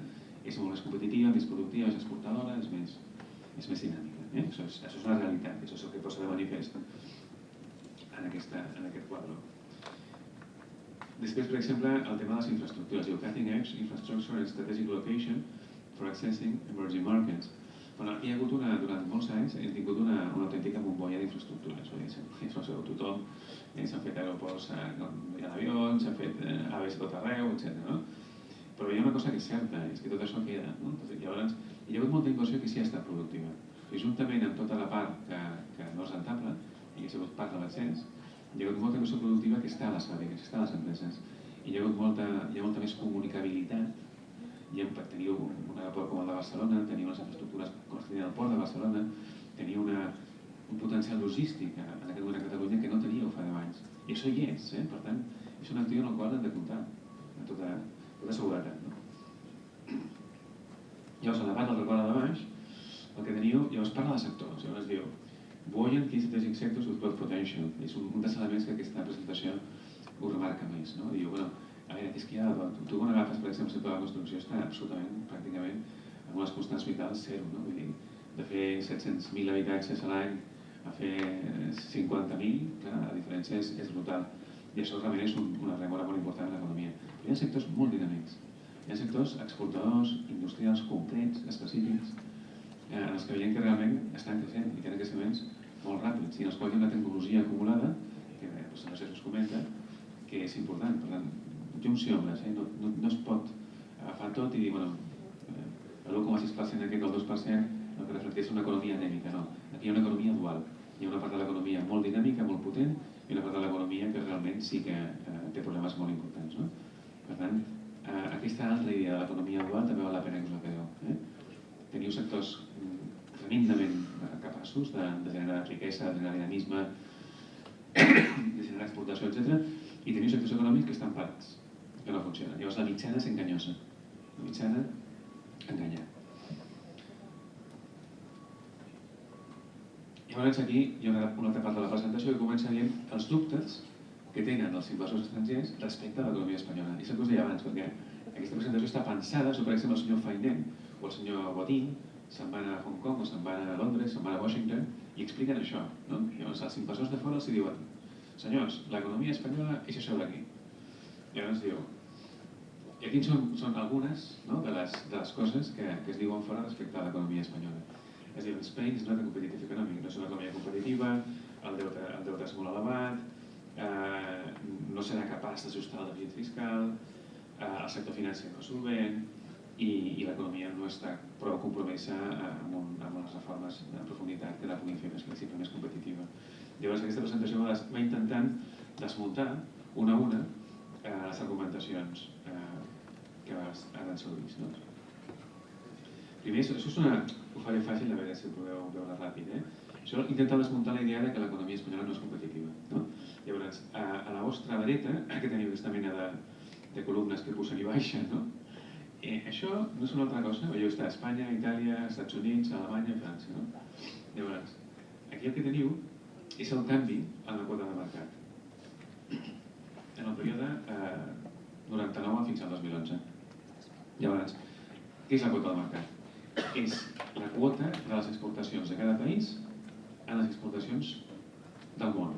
és molt més competitiva, més productiva, més exportadora, és més, és més dinàmica. Eh? Això, és, això és una realitat, això és el que posa de manifest en, aquesta, en aquest quadre. Després, per exemple, el tema de les infraestructures. Diu Cutting Edge Infrastructure and Strategic Location for Accessing Emerging Markets. Bueno, hi ha hagut una, durant molts anys, hem tingut una, una autèntica bombolla d'infraestructures, això ho tothom, eh, s'han fet aeroports eh, hi ha avions, s'han fet eh, aves tot arreu, etc. No? Però hi ha una cosa que és certa, és que tot això queda. No? Llavors, hi ha hagut molta inversió que sí ha estat productiva. I juntament amb tota la part que, que no és rentable, i que ha sigut part de l'accés, hi ha hagut molta inversió productiva que està a les fàbriques, està a les empreses. I hi ha hagut molta, hi ha molta més comunicabilitat i teniu un aeroport com el de Barcelona, teniu unes infraestructures com el port de Barcelona, teniu una, un potencial logístic en aquest moment a Catalunya que no teníeu fa 10 anys. I això hi és, eh? per tant, és un actiu en el qual hem de comptar amb tota, tota seguretat. No? Llavors, a la part del record de baix, el que teniu, llavors parla de sectors, llavors diu Buoyant key sectors with growth potential. És un, un dels elements que aquesta presentació ho remarca més. No? Diu, bueno, a veure, és que ja, tu quan agafes, per exemple, sector de la construcció està absolutament, pràcticament, amb unes constants vitals zero, no? Vull dir, de fer 700.000 habitatges a l'any a fer 50.000, clar, la diferència és, és brutal. I això realment és un, una remora molt important en l'economia. Però hi ha sectors molt dinàmics. Hi ha sectors exportadors, industrials concrets, específics, eh, en els que veiem que realment estan creixent i tenen creixements molt ràpids i en els quals hi ha una tecnologia acumulada, que eh, doncs, no sé si us comenta, que és important. Per tant, juncions, eh? no, no, no es pot agafar tot i dir, bueno, eh, l'1,6% aquest o el 2% el que reflecteix una economia anèmica, no. Aquí hi ha una economia dual. Hi ha una part de l'economia molt dinàmica, molt potent, i una part de l'economia que realment sí que eh, té problemes molt importants. No? Per tant, eh, aquesta altra idea de l'economia dual també val la pena que us la quedeu. Eh? Teniu sectors mm, tremendament capaços de, de generar riquesa, de generar dinamisme, de generar exportació, etc. I teniu sectors econòmics que estan parats, que no funcionen. Llavors la mitjana és enganyosa. La mitjana enganya. Llavors aquí hi ha una, una altra part de la presentació que comença dient els dubtes que tenen els inversors estrangers respecte a l'economia espanyola. I el que us deia abans, perquè aquesta presentació està pensada, so, per exemple, el senyor Fainet o el senyor Bodin se'n van a Hong Kong o se'n van a Londres, se'n van a Washington i expliquen això. No? Llavors els inversors de fora els diuen senyors, l'economia espanyola és això d'aquí. Llavors diu, i aquí són, són algunes no, de, les, de les coses que, que es diuen fora respecte a l'economia espanyola. És a dir, Spain is not a competitive economy, no és una economia competitiva, el deute, el deute és molt elevat, eh, no serà capaç d'ajustar el dèficit fiscal, eh, el sector financer no és solvent i, i l'economia no està prou compromesa eh, amb, un, amb les reformes de profunditat que la puguin fer més flexible, més competitiva. Llavors aquesta presentació va, va intentant desmuntar una a una eh, les argumentacions que ens heu vist. No? Primer, això és una, ho faré fàcil a veure si ho podeu veure ràpid. Eh? Això intenta desmuntar la idea de que l'economia espanyola no és competitiva. No? Llavors, a, a la vostra dreta, que teniu aquesta mena de, de columnes que pugen i baixen, no? Eh, això no és una altra cosa, veieu, està a Espanya, Itàlia, Estats Units, Alemanya, França. No? Llavors, aquí el que teniu és el canvi en la quota de mercat. En el període eh, 99 fins al 2011. Llavors, què és la quota de mercat? és la quota de les exportacions de cada país a les exportacions del món.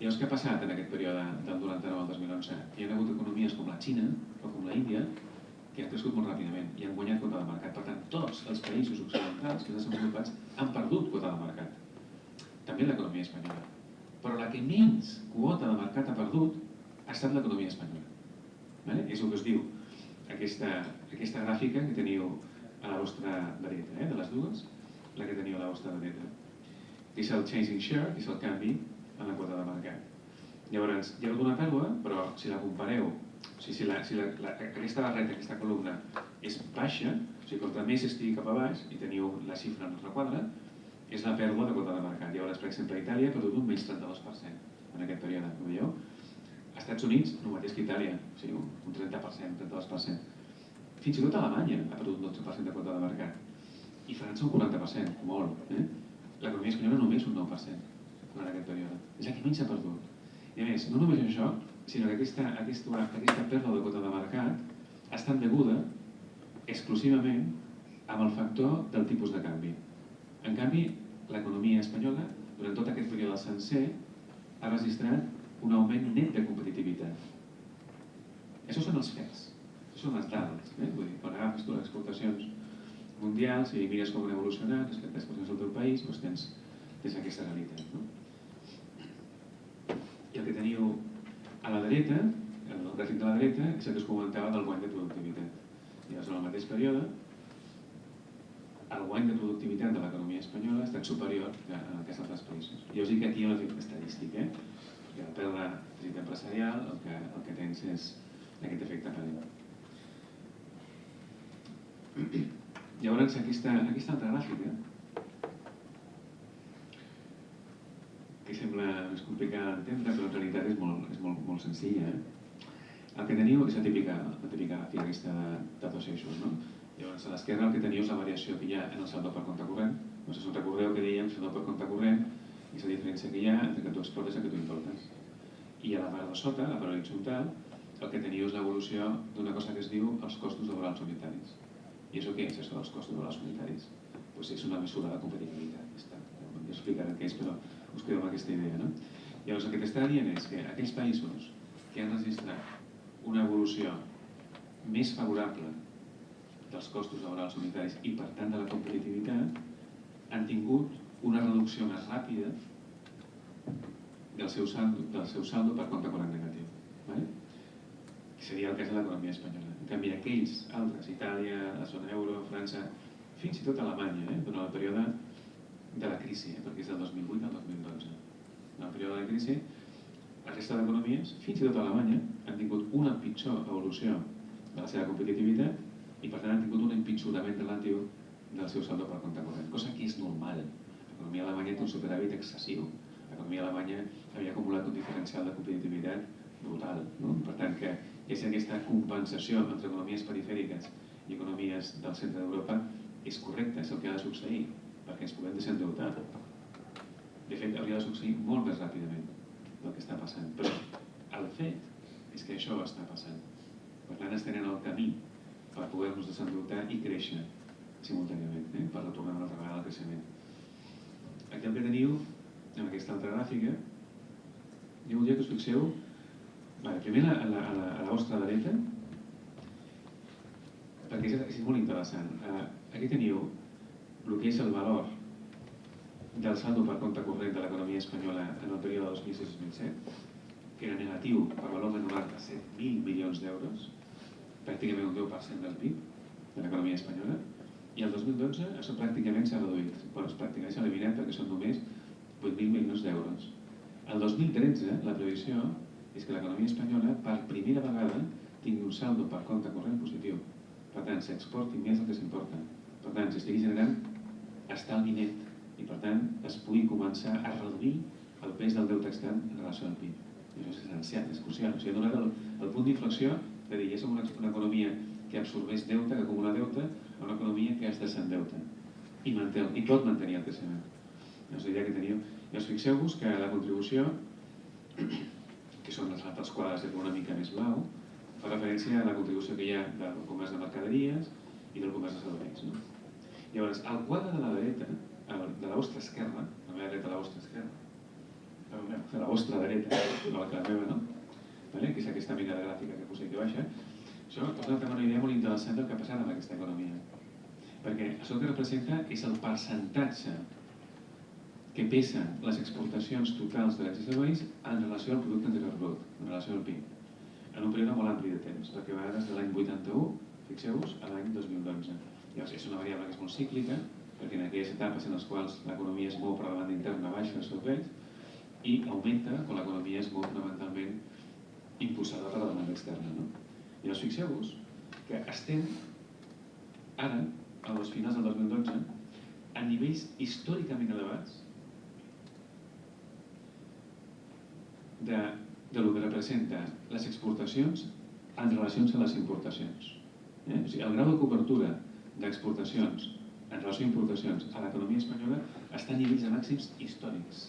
Llavors, què ha passat en aquest període del 99 al 2011? Hi ha hagut economies com la Xina o com la Índia que han crescut molt ràpidament i han guanyat quota de mercat. Per tant, tots els països occidentals que desenvolupats han perdut quota de mercat. També l'economia espanyola. Però la que menys quota de mercat ha perdut ha estat l'economia espanyola. Vale? És el que us diu aquesta, aquesta gràfica que teniu a la vostra dreta, eh, de les dues, la que teniu a la vostra dreta. És el changing share, és el canvi en la quota de mercat. Llavors, hi ha alguna pèrdua, però si la compareu, o sigui, si, la, si la, la, aquesta barreta, aquesta columna, és baixa, o sigui, contra més estigui cap a baix, i teniu la xifra en el requadre, és la pèrdua de quota de mercat. Llavors, per exemple, Itàlia ha perdut un menys 32% en aquest període, ho veieu? Als Estats Units, el mateix que Itàlia, o sigui, un 30%, 32%. Fins i tot Alemanya ha perdut un 12% de quota de mercat i França un 40%, molt. Eh? L'economia espanyola només un 9% durant aquest període. És la que menys s'ha perdut. I a més, no només això, sinó que aquesta, aquesta, aquesta pèrdua de quota de mercat ha estat deguda exclusivament amb el factor del tipus de canvi. En canvi, l'economia espanyola, durant tot aquest període sencer, ha registrat un augment net de competitivitat. Això són els fets són les dades. Eh? Vull dir, quan agafes tu les exportacions mundials i mires com han evolucionat les exportacions del teu país, doncs tens, tens aquesta realitat. No? I el que teniu a la dreta, el gràfic de la dreta, és el que es comentava del guany de productivitat. Llavors, en el mateix període, el guany de productivitat de l'economia espanyola ha estat superior a el que altres països. Jo us dic que aquí hi ha un efecte estadístic, eh? Perquè al perdre tret empresarial el que, el que tens és aquest efecte aparent. Llavors, aquesta, aquesta altra gràfica, que sembla més complicada d'entendre, però en realitat és molt, és molt, molt senzilla. Eh? El que teniu és la típica, la típica gràfica aquesta de, de dos eixos. No? Llavors, a l'esquerra el que teniu és la variació que hi ha en el saldo per compte corrent. No si us recordeu que dèiem saldo per compte corrent és la diferència que hi ha entre que tu exportes i que tu importes. I a la part de sota, la part horitzontal, el que teniu és l'evolució d'una cosa que es diu els costos laborals unitaris. I això què és, això dels costos les unitaris? Pues és una mesura de competitivitat. Ja, ja explicaré què és, però us quedo amb aquesta idea. No? Llavors, el que t'està dient és que aquells països que han registrat una evolució més favorable dels costos laborals unitaris i, per tant, de la competitivitat, han tingut una reducció més ràpida del seu saldo, del seu saldo per compte corrent negatiu. ¿vale? Seria el cas de l'economia espanyola. En canvi, aquells altres, Itàlia, la zona euro, França, fins i tot Alemanya, eh, durant el període de la crisi, eh, perquè és del 2008 al 2012. En el període de la crisi, la resta d'economies, fins i tot Alemanya, han tingut una pitjor evolució de la seva competitivitat i per tant han tingut un empitjorament relatiu del seu saldo per compte corrent, cosa que és normal. L'economia alemanya té un superàvit excessiu. L'economia alemanya havia acumulat un diferencial de competitivitat brutal. No? Per tant, que és aquesta compensació entre economies perifèriques i economies del centre d'Europa és correcte, és el que ha de succeir, perquè ens puguem desendeutar. De fet, hauria de succeir molt més ràpidament del que està passant. Però el fet és que això està passant. Per tant, estem en el camí per poder-nos desendeutar i créixer simultàniament, eh? per retornar una altra vegada al creixement. El que teniu, en aquesta altra gràfica, jo voldria que us fixeu, vale, primer a la, a la, a la vostra dreta, perquè és, és molt interessant. Uh, aquí teniu el que és el valor del saldo per compte corrent de l'economia espanyola en el període 2006-2007, que era negatiu per valor de 97.000 milions d'euros, pràcticament un 10% del PIB de l'economia espanyola, i el 2012 això pràcticament s'ha reduït, bueno, pràcticament s'ha eliminat perquè són només 8.000 milions d'euros. El 2013 la previsió és que l'economia espanyola per primera vegada tingui un saldo per compte corrent positiu. Per tant, s'exporti més del que s'importa. Per tant, s'estigui generant estalvi net i per tant es pugui començar a reduir el pes del deute extern en relació al PIB. I això és essencial, és crucial. O sigui, ha donat el, el punt d'inflexió de dir, ja som una, una economia que absorbeix deute, que acumula deute, a una economia que es desendeuta i, manté, i pot mantenir el creixement. És la idea que teniu. I us fixeu-vos que la contribució, que són les altres quadres de una mica més blau, fa referència a la contribució que hi ha del comerç de mercaderies i del comerç de serveis. No? Llavors, el quadre de la dreta, de la vostra esquerra, la meva dreta a la vostra esquerra, de la vostra dreta, no la que la meva, no? Vale? que és aquesta de gràfica que poseu aquí baixa, això us dona una idea molt interessant del que ha passat amb aquesta economia. Perquè això que representa és el percentatge que pesen les exportacions totals de i serveis en relació al producte interior brut, en relació al PIB, en un període molt ampli de temps, perquè va des de l'any 81, fixeu-vos, a l'any 2012. Llavors, és una variable que és molt cíclica, perquè en aquelles etapes en les quals l'economia es mou per la banda interna baixa els serveis i augmenta quan l'economia es mou fonamentalment impulsada per la demanda externa. No? Llavors fixeu-vos que estem ara, a les finals del 2012, a nivells històricament elevats de, de lo que representa les exportacions en relacions a les importacions. Eh? O sigui, el grau de cobertura d'exportacions en relació a importacions a l'economia espanyola està a nivells de màxims històrics.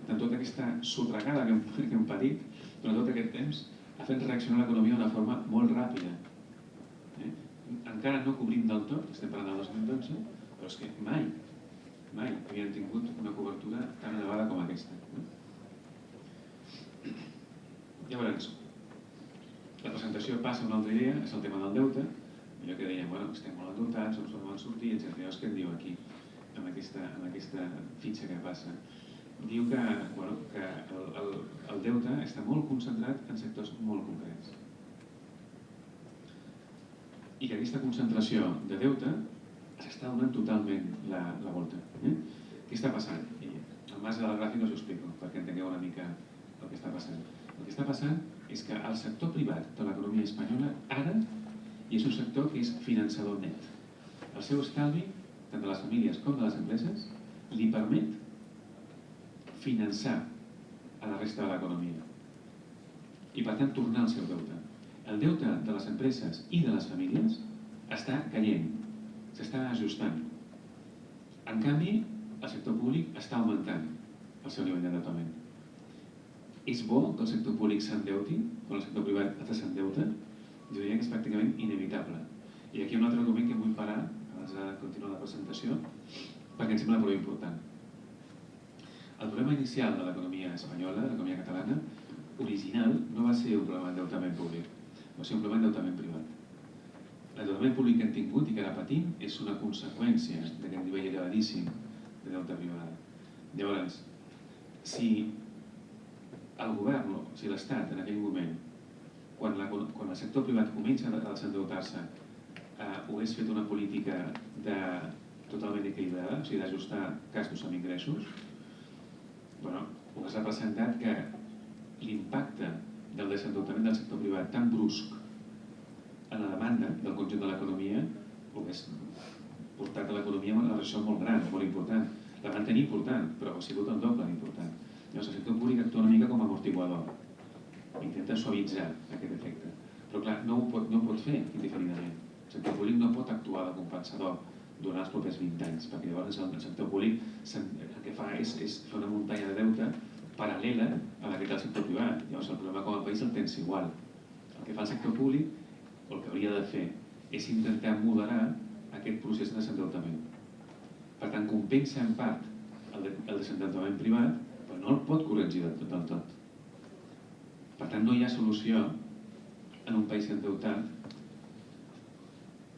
Per tant, tota aquesta sotregada que hem, que hem patit durant tot aquest temps ha fet reaccionar l'economia d'una forma molt ràpida. Encara no cobrim del tot, estem parlant del 2012, però és que mai, mai havien tingut una cobertura tan elevada com aquesta. Llavors, la presentació passa a una altra idea, és el tema del deute, allò que dèiem, bueno, estem molt endeutats, no som molt sortir, etc. Llavors, què en diu aquí, amb aquesta, amb aquesta fitxa que passa? diu que, bueno, que el, el, el deute està molt concentrat en sectors molt concrets. I que aquesta concentració de deute s'està donant totalment la, la volta. Eh? Què està passant? I en base a la gràfica us ho explico, perquè entengueu una mica el que està passant. El que està passant és que el sector privat de l'economia espanyola ara i és un sector que és finançador net. El seu estalvi, tant de les famílies com de les empreses, li permet finançar a la resta de l'economia i per tant tornar al seu deute. El deute de les empreses i de les famílies està caient, s'està ajustant. En canvi, el sector públic està augmentant el seu nivell d'endeutament. És bo que el sector públic s'endeuti quan el sector privat s'endeuta? Jo diria que és pràcticament inevitable. I aquí hi ha un altre document que vull parar abans de continuar la presentació perquè em sembla prou important el problema inicial de l'economia espanyola, l'economia catalana, original, no va ser un problema d'endeutament públic, un problema d'endeutament privat. L'endeutament públic que hem tingut i que ara patim és una conseqüència d'aquest nivell elevadíssim de deute privat. Llavors, si el govern, o si l'Estat en aquell moment, quan, la, quan el sector privat comença a desendeutar-se, eh, hagués fet una política de totalment equilibrada, o sigui, d'ajustar gastos amb ingressos, bueno, hagués representat que l'impacte del desendeutament del sector privat tan brusc en la demanda del conjunt de l'economia hagués portat a l'economia una recessió molt gran, molt important. La van tenir important, però ha sigut el doble d'important. Llavors, el sector públic actua una mica com a amortiguador. Intenta suavitzar aquest efecte. Però clar, no ho pot, no ho pot fer indiferidament. El sector públic no pot actuar de compensador durant els propers 20 anys, perquè llavors el sector públic el que fa és, és fer una muntanya de deute paral·lela a la que té el sector privat. Llavors el problema com a país el tens igual. El que fa el sector públic, o el que hauria de fer, és intentar moderar aquest procés de desendeutament. Per tant, compensa en part el, de, el desendeutament privat, però no el pot corregir del del tot. Per tant, no hi ha solució en un país endeutat,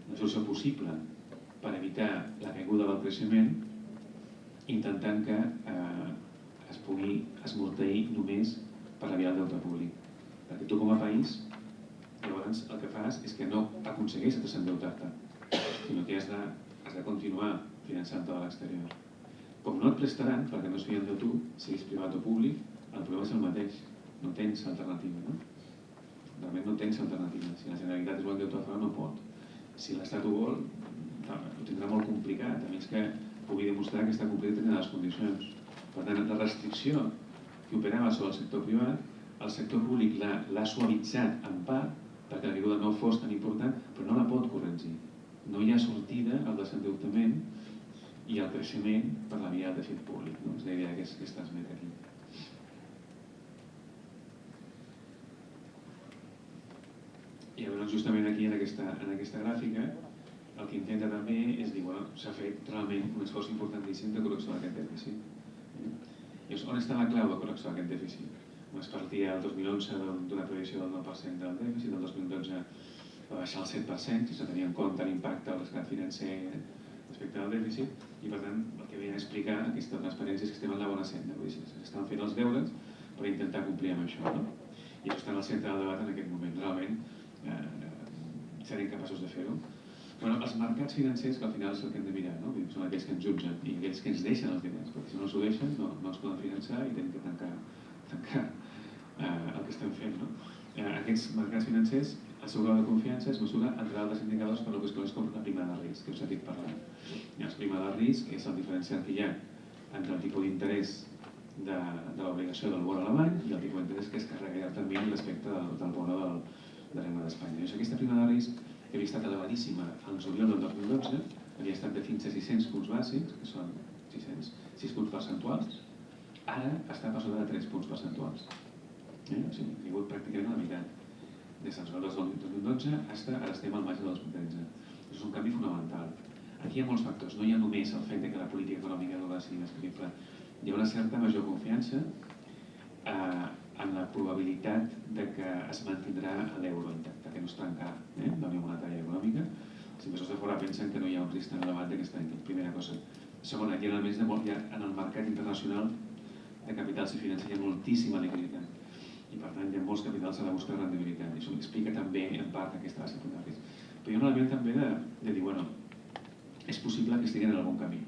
una solució possible per evitar la caiguda del creixement, intentant que eh, es pugui esmorteir només per la via del deute públic. Perquè tu com a país, llavors el que fas és que no aconsegueixes desendeutar-te, sinó que has de, has de continuar finançant-te de l'exterior. Com no et prestaran, perquè no fien de tu, siguis privat o públic, el problema és el mateix, no tens alternativa, no? Realment no tens alternativa. Si la Generalitat es vol endeutar fora, no pot. Si l'Estat ho vol, ho tindrà molt complicat, a més que pugui demostrar que està complint les condicions. Per tant, la restricció que operava sobre el sector privat, el sector públic l'ha suavitzat en part perquè la caiguda no fos tan important, però no la pot corregir. No hi ha sortida al desendeutament i al creixement per la via del dèficit públic. No? És la idea que es, que es transmet aquí. I llavors justament aquí en aquesta, en aquesta gràfica el que intenta també és dir, bueno, s'ha fet realment un esforç importantíssim de correcció d'aquest dèficit. Llavors, on està la clau de correcció d'aquest dèficit? Es partia el 2011 d'una previsió del 9% del dèficit, el 2012 va baixar al 7%, si se tenia en compte l'impacte del rescat financer respecte al dèficit, i per tant el que veia a explicar aquesta transparència és que estem en la bona senda, vull dir, estan fent els deures per intentar complir amb això. No? I això està en el centre del debat en aquest moment. Realment eh, serem capaços de fer-ho. Bueno, els mercats financers, que al final és el que hem de mirar, no? són aquells que ens jutgen i aquells que ens deixen els diners, perquè si no els ho deixen no, no els poden finançar i tenim que tancar, tancar eh, el que estem fent. No? Eh, aquests mercats financers, el seu grau de confiança es mesura entre altres indicadors per el que es com la prima de risc, que us he dit parlant. La prima de risc és el diferencial que hi ha entre el tipus d'interès de, de l'obligació del bo alemany i el tipus d'interès que es carrega a termini respecte del, del bo del, de l'EMA d'Espanya. Aquesta prima de risc que havia estat elevadíssima al juliol del 2012, havia estat de fins a 600 punts bàsics, que són 600, 6 punts percentuals, ara està per sobre de 3 punts percentuals. Eh? O sigui, ha caigut pràcticament a la meitat. Des del juliol del 2012 fins ara estem al maig del 2013. És un canvi fonamental. Aquí hi ha molts factors, no hi ha només el fet que la política econòmica no ser més creïble. Hi ha una certa major confiança eh, en la probabilitat de que es mantindrà l'euro intacte, que no es trencarà eh, la Unió Monetària Econòmica. Els inversors de fora pensen que no hi ha un risc tan elevat que està primera cosa. Segona, hi ha, més de molt, ha, en el mercat internacional de capitals i financer hi ha moltíssima liquiditat i per tant hi ha molts capitals a la busca de rendibilitat i això explica també en part aquesta base de risc. Però hi ha un element també de, de dir, bueno, és possible que estiguin en bon camí,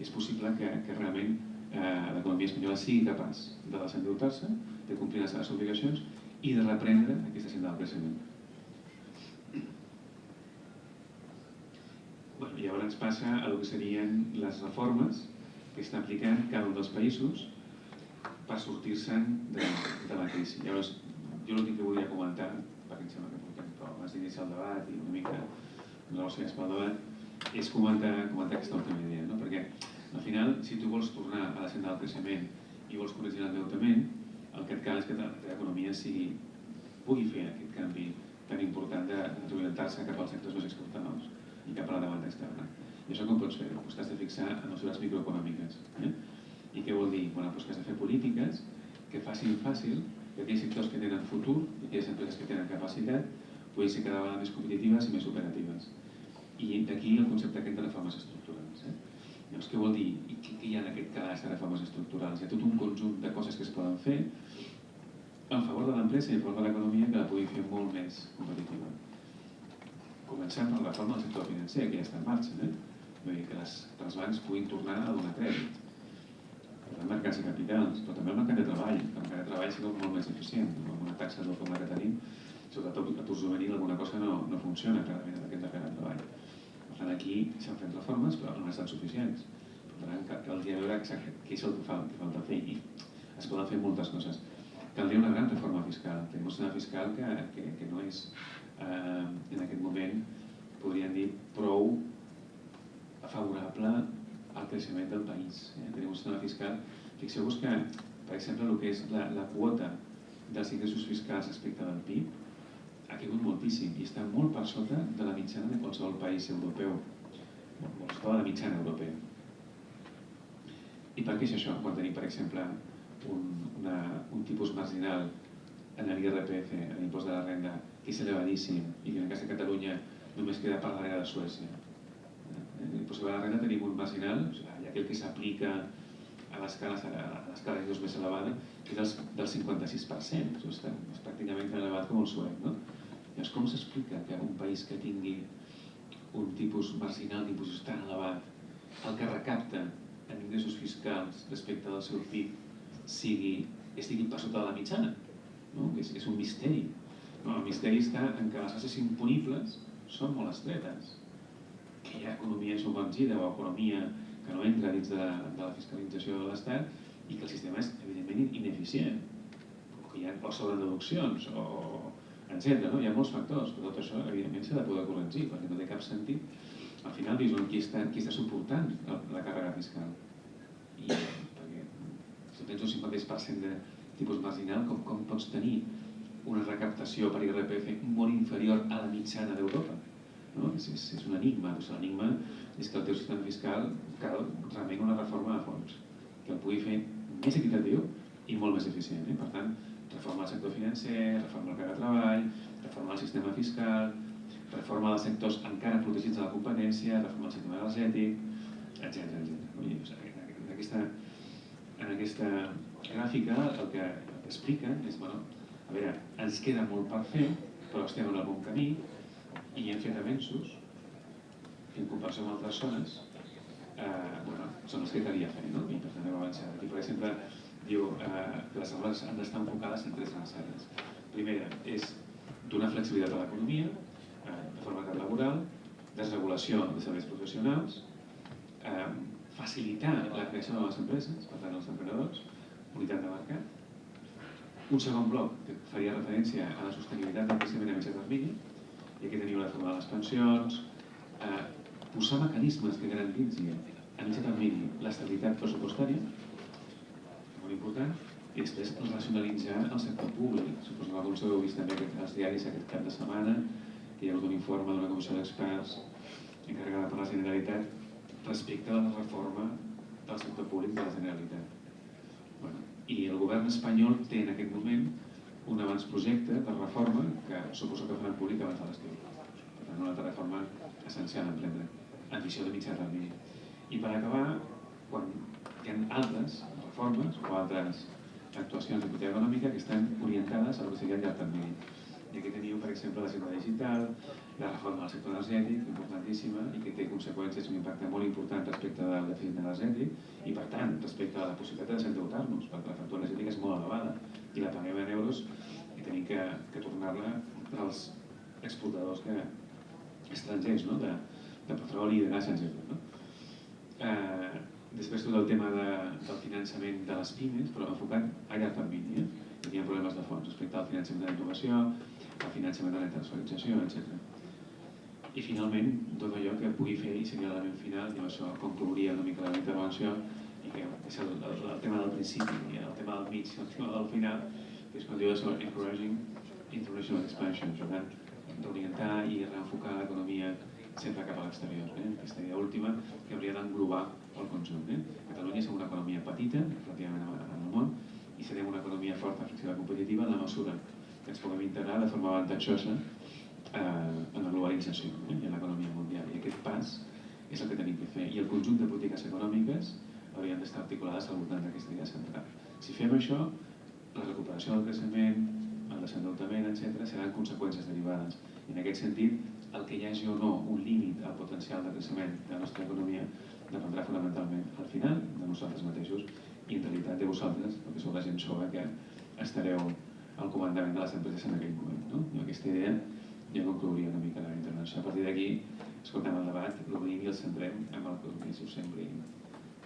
és possible que, que realment eh, l'economia espanyola sigui capaç de desendeutar-se, de complir les seves obligacions i de reprendre aquesta senda del creixement. Bueno, I llavors ens passa a el que serien les reformes que està aplicant cada un dels països per sortir-se'n de, de la crisi. Llavors, jo l'últim que volia comentar, perquè em sembla que portem prou abans d'iniciar el debat i una mica relacionats pel debat, és comentar, comentar aquesta última idea, no? perquè al final, si tu vols tornar a la senda del creixement i vols corregir l'endeutament, el que et cal és que l'economia sigui, pugui fer aquest canvi tan important de reorientar-se cap als sectors més exportadors i cap a la demanda externa. I això com pots fer-ho? Pues t'has de fixar en mesures microeconòmiques. Eh? I què vol dir? Bueno, doncs que has de fer polítiques que facin fàcil que aquells sectors que tenen futur i aquelles empreses que tenen capacitat puguin ser cada vegada més competitives i més operatives. I d'aquí el concepte aquest de reformes estructurals. Eh? Llavors, què vol dir? I què hi ha en aquest cas de reformes estructurals? Hi ha tot un conjunt de coses que es poden fer en favor de l'empresa i en favor de l'economia que la pugui fer molt més competitiva. Comencem per la reforma del sector financer, que ja està en marxa. Eh? Vull dir que, les, que els bancs puguin tornar a donar crèdit. Per tant, mercats de capitals, però també el mercat de treball. El mercat de treball sigui molt més eficient. Amb una taxa del com que tenim, sobretot l'atur juvenil, alguna cosa no, no funciona clarament en aquest mercat de treball. Per tant, aquí s'han fet reformes, però no estan suficients. Per tant, caldria veure què és el que, fa, que falta fer. I es poden fer moltes coses. Caldria una gran reforma fiscal. Tenim un sistema fiscal que, que, que no és, eh, en aquest moment, podríem dir, prou favorable al creixement del país. Eh? Tenim un sistema fiscal, fixeu-vos que, per exemple, el que és la, la quota dels ingressos fiscals respecte del PIB ha caigut moltíssim i està molt per sota de la mitjana de qualsevol país europeu, molt sota de la mitjana europea. I per què és això? Quan tenim, per exemple, un, una, un tipus marginal en l'IRPF, en l'impost de la renda, és elevadíssim i que en cas de Catalunya només queda per darrere de Suècia l'impost sobre la renda tenim un o sigui, aquell que s'aplica a l'escala dos més elevada, que és del 56%, o sigui, és pràcticament tan elevat com el suec. No? Llavors, com s'explica que un país que tingui un tipus marginal d'imposició tan elevat, el que recapta en ingressos fiscals respecte del seu PIB sigui, estigui per sota de la mitjana? No? És, és un misteri. No, el misteri està en que les bases imponibles són molt estretes que hi ha economia submergida o economia que no entra dins de, de la fiscalització de l'Estat i que el sistema és evidentment ineficient o que hi ha o sobrededuccions o etc. No? Hi ha molts factors, però tot això evidentment s'ha de poder corregir perquè no té cap sentit al final dius qui està, qui està suportant la càrrega fiscal i perquè si tens un 56% de tipus marginal com, com pots tenir una recaptació per IRPF molt inferior a la mitjana d'Europa no? És, és, és un enigma. Doncs L'enigma és que el teu sistema fiscal cal realment una reforma a fons, que el pugui fer més equitatiu i molt més eficient. Eh? Per tant, reforma el sector financer, reforma el mercat de treball, reforma el sistema fiscal, reforma dels sectors encara protegits de la competència, reforma el sistema energètic, etc. I, en, aquesta, en aquesta gràfica el que explica és, bueno, veure, ens queda molt per fer, però estem en el bon camí, i hem fet avenços en comparació amb altres zones eh, bueno, són els que calia fer no? i per tant hem avançat. Aquí, per exemple, diu eh, que les aules han d'estar enfocades en tres grans àrees. Primera és donar flexibilitat a l'economia, eh, de forma laboral, desregulació de serveis professionals, eh, facilitar la creació de les empreses, per tant els emprenedors, unitat de mercat. Un segon bloc que faria referència a la sostenibilitat del creixement a mitjà termini, i aquí teniu la reforma de les pensions, eh, posar mecanismes que garantitzi a mitjà termini l'estabilitat pressupostària, molt important, i després racionalitzar el sector públic. Suposo que alguns heu vist també als diaris aquest cap de setmana, que hi ha hagut un informe d'una comissió d'experts encarregada per la Generalitat respecte a la reforma del sector públic de la Generalitat. I el govern espanyol té en aquest moment un abans projecte de reforma que suposo que faran públic abans de l'estiu. Per tant, una altra reforma essencial a emprendre, en visió de mitjà termini. I per acabar, quan hi ha altres reformes o altres actuacions de política econòmica que estan orientades a lo que seria llarg termini. I aquí teniu, per exemple, la sector digital, la reforma del sector energètic, importantíssima, i que té conseqüències, un impacte molt important respecte del dèficit energètic i, per tant, respecte a la possibilitat de desendeutar-nos, perquè la factura energètica és molt elevada i la paguem en euros i tenim que, que tornar-la als exportadors que, estrangers no? de, de petroli i de gas, etc. No? Eh, després tot el tema de, del finançament de les pimes, però enfocat a llarg termini. Eh? Hi ha problemes de fons respecte al finançament de la innovació, el finançament de la internacionalització, etc. I finalment, tot allò que pugui fer, i seria l'element final, i amb això conclouria una mica la intervenció, i que és el, el, el tema del principi, i el tema del mig, el tema del final, que és quan diu això, encouraging international expansion, per tant, d'orientar i reenfocar l'economia sempre cap a l'exterior. Eh? Aquesta idea última que hauria d'englobar el conjunt. Eh? Catalunya som una economia petita, relativament en el món, i serem una economia forta, flexible competitiva en la mesura que ens puguem integrar de forma avantatjosa eh, en la globalització eh, i en l'economia mundial. I aquest pas és el que tenim que fer. I el conjunt de polítiques econòmiques haurien d'estar articulades al voltant d'aquesta idea central. Si fem això, la recuperació del creixement, el desendeutament, etc., seran conseqüències derivades. I en aquest sentit, el que hi hagi o no un límit al potencial de creixement de la nostra economia dependrà fonamentalment al final de nosaltres mateixos i en realitat de vosaltres, perquè sou la gent jove que estareu al comandament de les empreses en aquell moment. No? I aquesta idea ja conclouria una mica la intervenció. A partir d'aquí, escoltem el debat, l'obrim i el centrem amb el que us sembli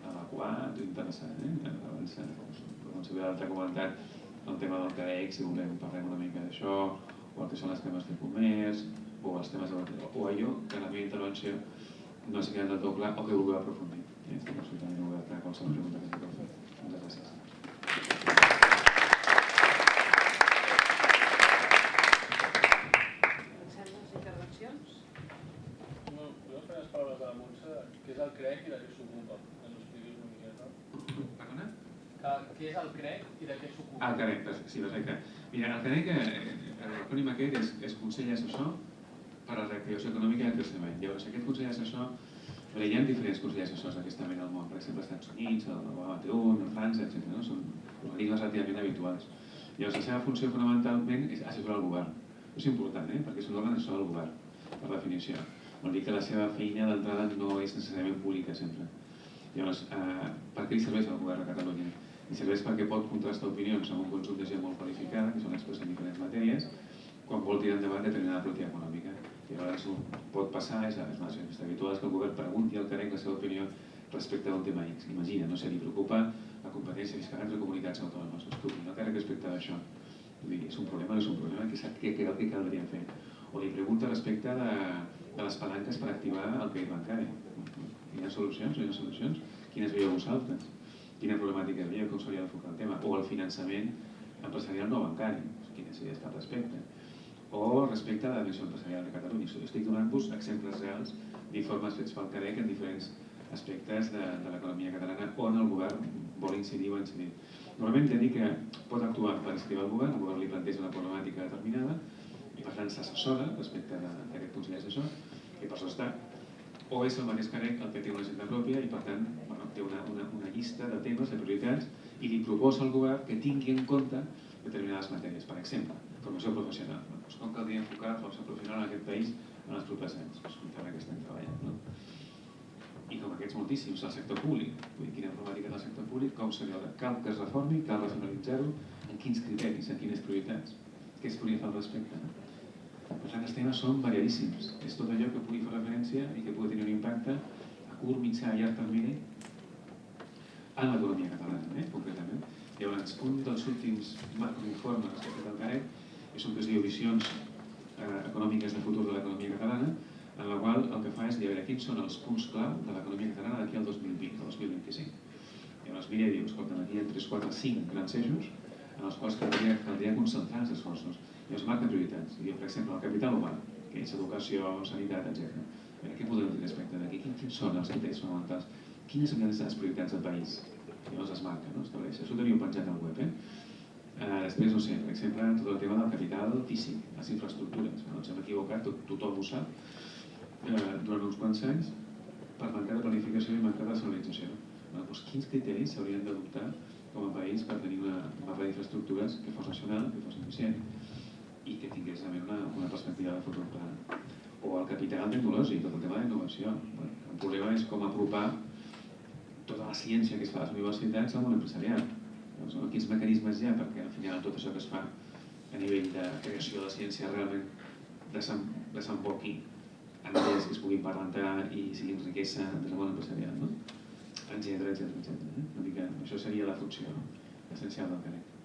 adequat o interessant. Eh? Abans, doncs, si l'altre comentat el tema del CAEC, si volem parlem una mica d'això, o el que són els temes de comerç, o els temes de... o allò que en la meva intervenció no s'ha quedat del tot clar o que vulgueu aprofundir. Eh? Estic absolutament obert a qualsevol pregunta que s'hi fer. Moltes gràcies. què és el CREC i de què s'ocupa? Que ens expliquis una miqueta. Perdona? Que, què és el CREC i de què s'ocupa? Ah, el CREC, sí, perfecte. Mira, el CREC, eh, l'acrònim aquest és, és Consell Assessor per a la Reactivació Econòmica i el Creixement. Llavors, aquest Consell Assessor, bé, hi ha diferents Consells Assessors d'aquesta mena al món, per exemple, als Estats Units, a l'AT1, a França, etc. No? Són organismes relativament habituals. Llavors, la seva funció fonamentalment és assessorar el govern. Això és important, eh? perquè és un òrgan assessor del govern, per definició vol dir que la seva feina d'entrada no és necessàriament pública sempre. Llavors, eh, per què li serveix al govern de Catalunya? Li serveix perquè pot contrastar opinions amb un conjunt de gent molt qualificada, que són experts en diferents matèries, quan vol tirar endavant determinada política econòmica. Llavors, pot passar, és, una situació habitual, que el govern pregunti al CAREC la seva opinió respecte a un tema X. Imagina, no sé, li preocupa la competència fiscal entre comunitats autònomes. Escolti, no CAREC respecte a això. Vull dir, és un problema, no és un problema, que, que, que, que caldria fer. O li pregunta respecte de, de les palanques per activar el crèdit bancari. Quines solucions? Quines solucions? Quines veieu vosaltres? Quina problemàtica veieu? Com s'hauria d'enfocar el tema? O el finançament empresarial no bancari. Quines idees al respecte? O respecte a la dimensió empresarial de Catalunya. Estic donant-vos exemples reals d'informes fets pel CADEC en diferents aspectes de, de l'economia catalana on el govern vol incidir o incidir. Normalment de dir que pot actuar per incentivar el govern, el govern li planteja una problemàtica determinada per tant s'assessora respecte d'aquest Consell Assessor, que per això està, o és el mateix Carec el que té una agenda pròpia i per tant bueno, té una, una, una llista de temes, de prioritats i li proposa al govern que tingui en compte determinades matèries. Per exemple, formació professional. Doncs com caldria enfocar la formació professional en aquest país en els propers anys? Doncs un tema que estem treballant. No? I com aquests moltíssims, el sector públic. Vull dir, quina problemàtica del sector públic, com li cal que es reformi, cal racionalitzar-ho, en quins criteris, en quines prioritats, què es podria fer al respecte. No? Per tant, els temes són variadíssims. És tot allò que pugui fer referència i que pugui tenir un impacte a curt, mitjà i llarg termini en l'economia catalana, eh, concretament. Llavors, un dels últims macroinformes que ha fet el CAREC és un que es diu Visions eh, econòmiques de futur de l'economia catalana, en la qual el que fa és dir a veure quins són els punts clau de l'economia catalana d'aquí al 2020, al 2025. Llavors mira i diu, escolta, aquí hi ha 3, 4, 5 grans eixos en els quals caldria, caldria concentrar els esforços i es marquen prioritats. I, per exemple, el capital humà, que és educació, sanitat, etc. A què podem dir respecte d'aquí? Quins són els criteris fonamentals? Quines són les prioritats del país? Llavors es marca, no? Estableix. Això ho teniu penjat al web, eh? Uh, després, no sé, per exemple, tot el tema del capital físic, les infraestructures. No ens hem equivocat, tot, tothom ho sap, uh, durant uns quants anys, per mancar de planificació i mancar de racionalització. Bueno, doncs, quins criteris s'haurien d'adoptar com a país per tenir una mapa d'infraestructures que fos nacional, que fos eficient, i que tingués també una, una perspectiva de futur clara. O el capital tecnològic, tot el tema d'innovació. El problema és com apropar tota la ciència que es fa a les universitats al món empresarial. Doncs, no? Quins mecanismes hi ha perquè al final tot això que es fa a nivell de creació de ciència realment desemboqui en idees que es puguin parentar i siguin riquesa del món empresarial, no? etcètera, etcètera, etcètera. Eh? Una mica, això seria la funció essencial del CAREC.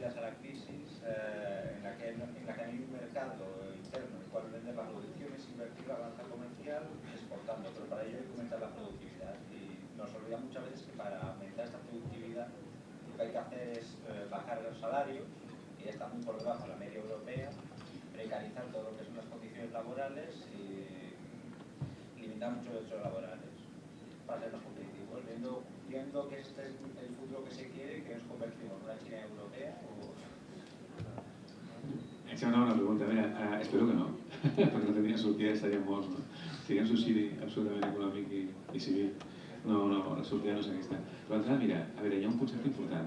Las salidas a la crisis eh, en, la que, en la que hay un mercado interno en el cual vender la producción es invertir la balanza comercial exportando, pero para ello hay que aumentar la productividad. Y nos olvida muchas veces que para aumentar esta productividad lo que hay que hacer es eh, bajar los salarios, que ya están muy por debajo de la media europea, precarizar todo lo que son las condiciones laborales y limitar mucho los derechos laborales para ser más competitivos, viendo que este es el futuro que se quiere, que nos convertimos en una China europea o... Sembla una pregunta, a veure, uh, espero que no, perquè no tenia sortida i estaríem morts, no? Seria un suïcidi absolutament econòmic i, i civil. No, no, la sortida no és aquesta. Però l'altra, mira, a veure, hi ha un concepte important.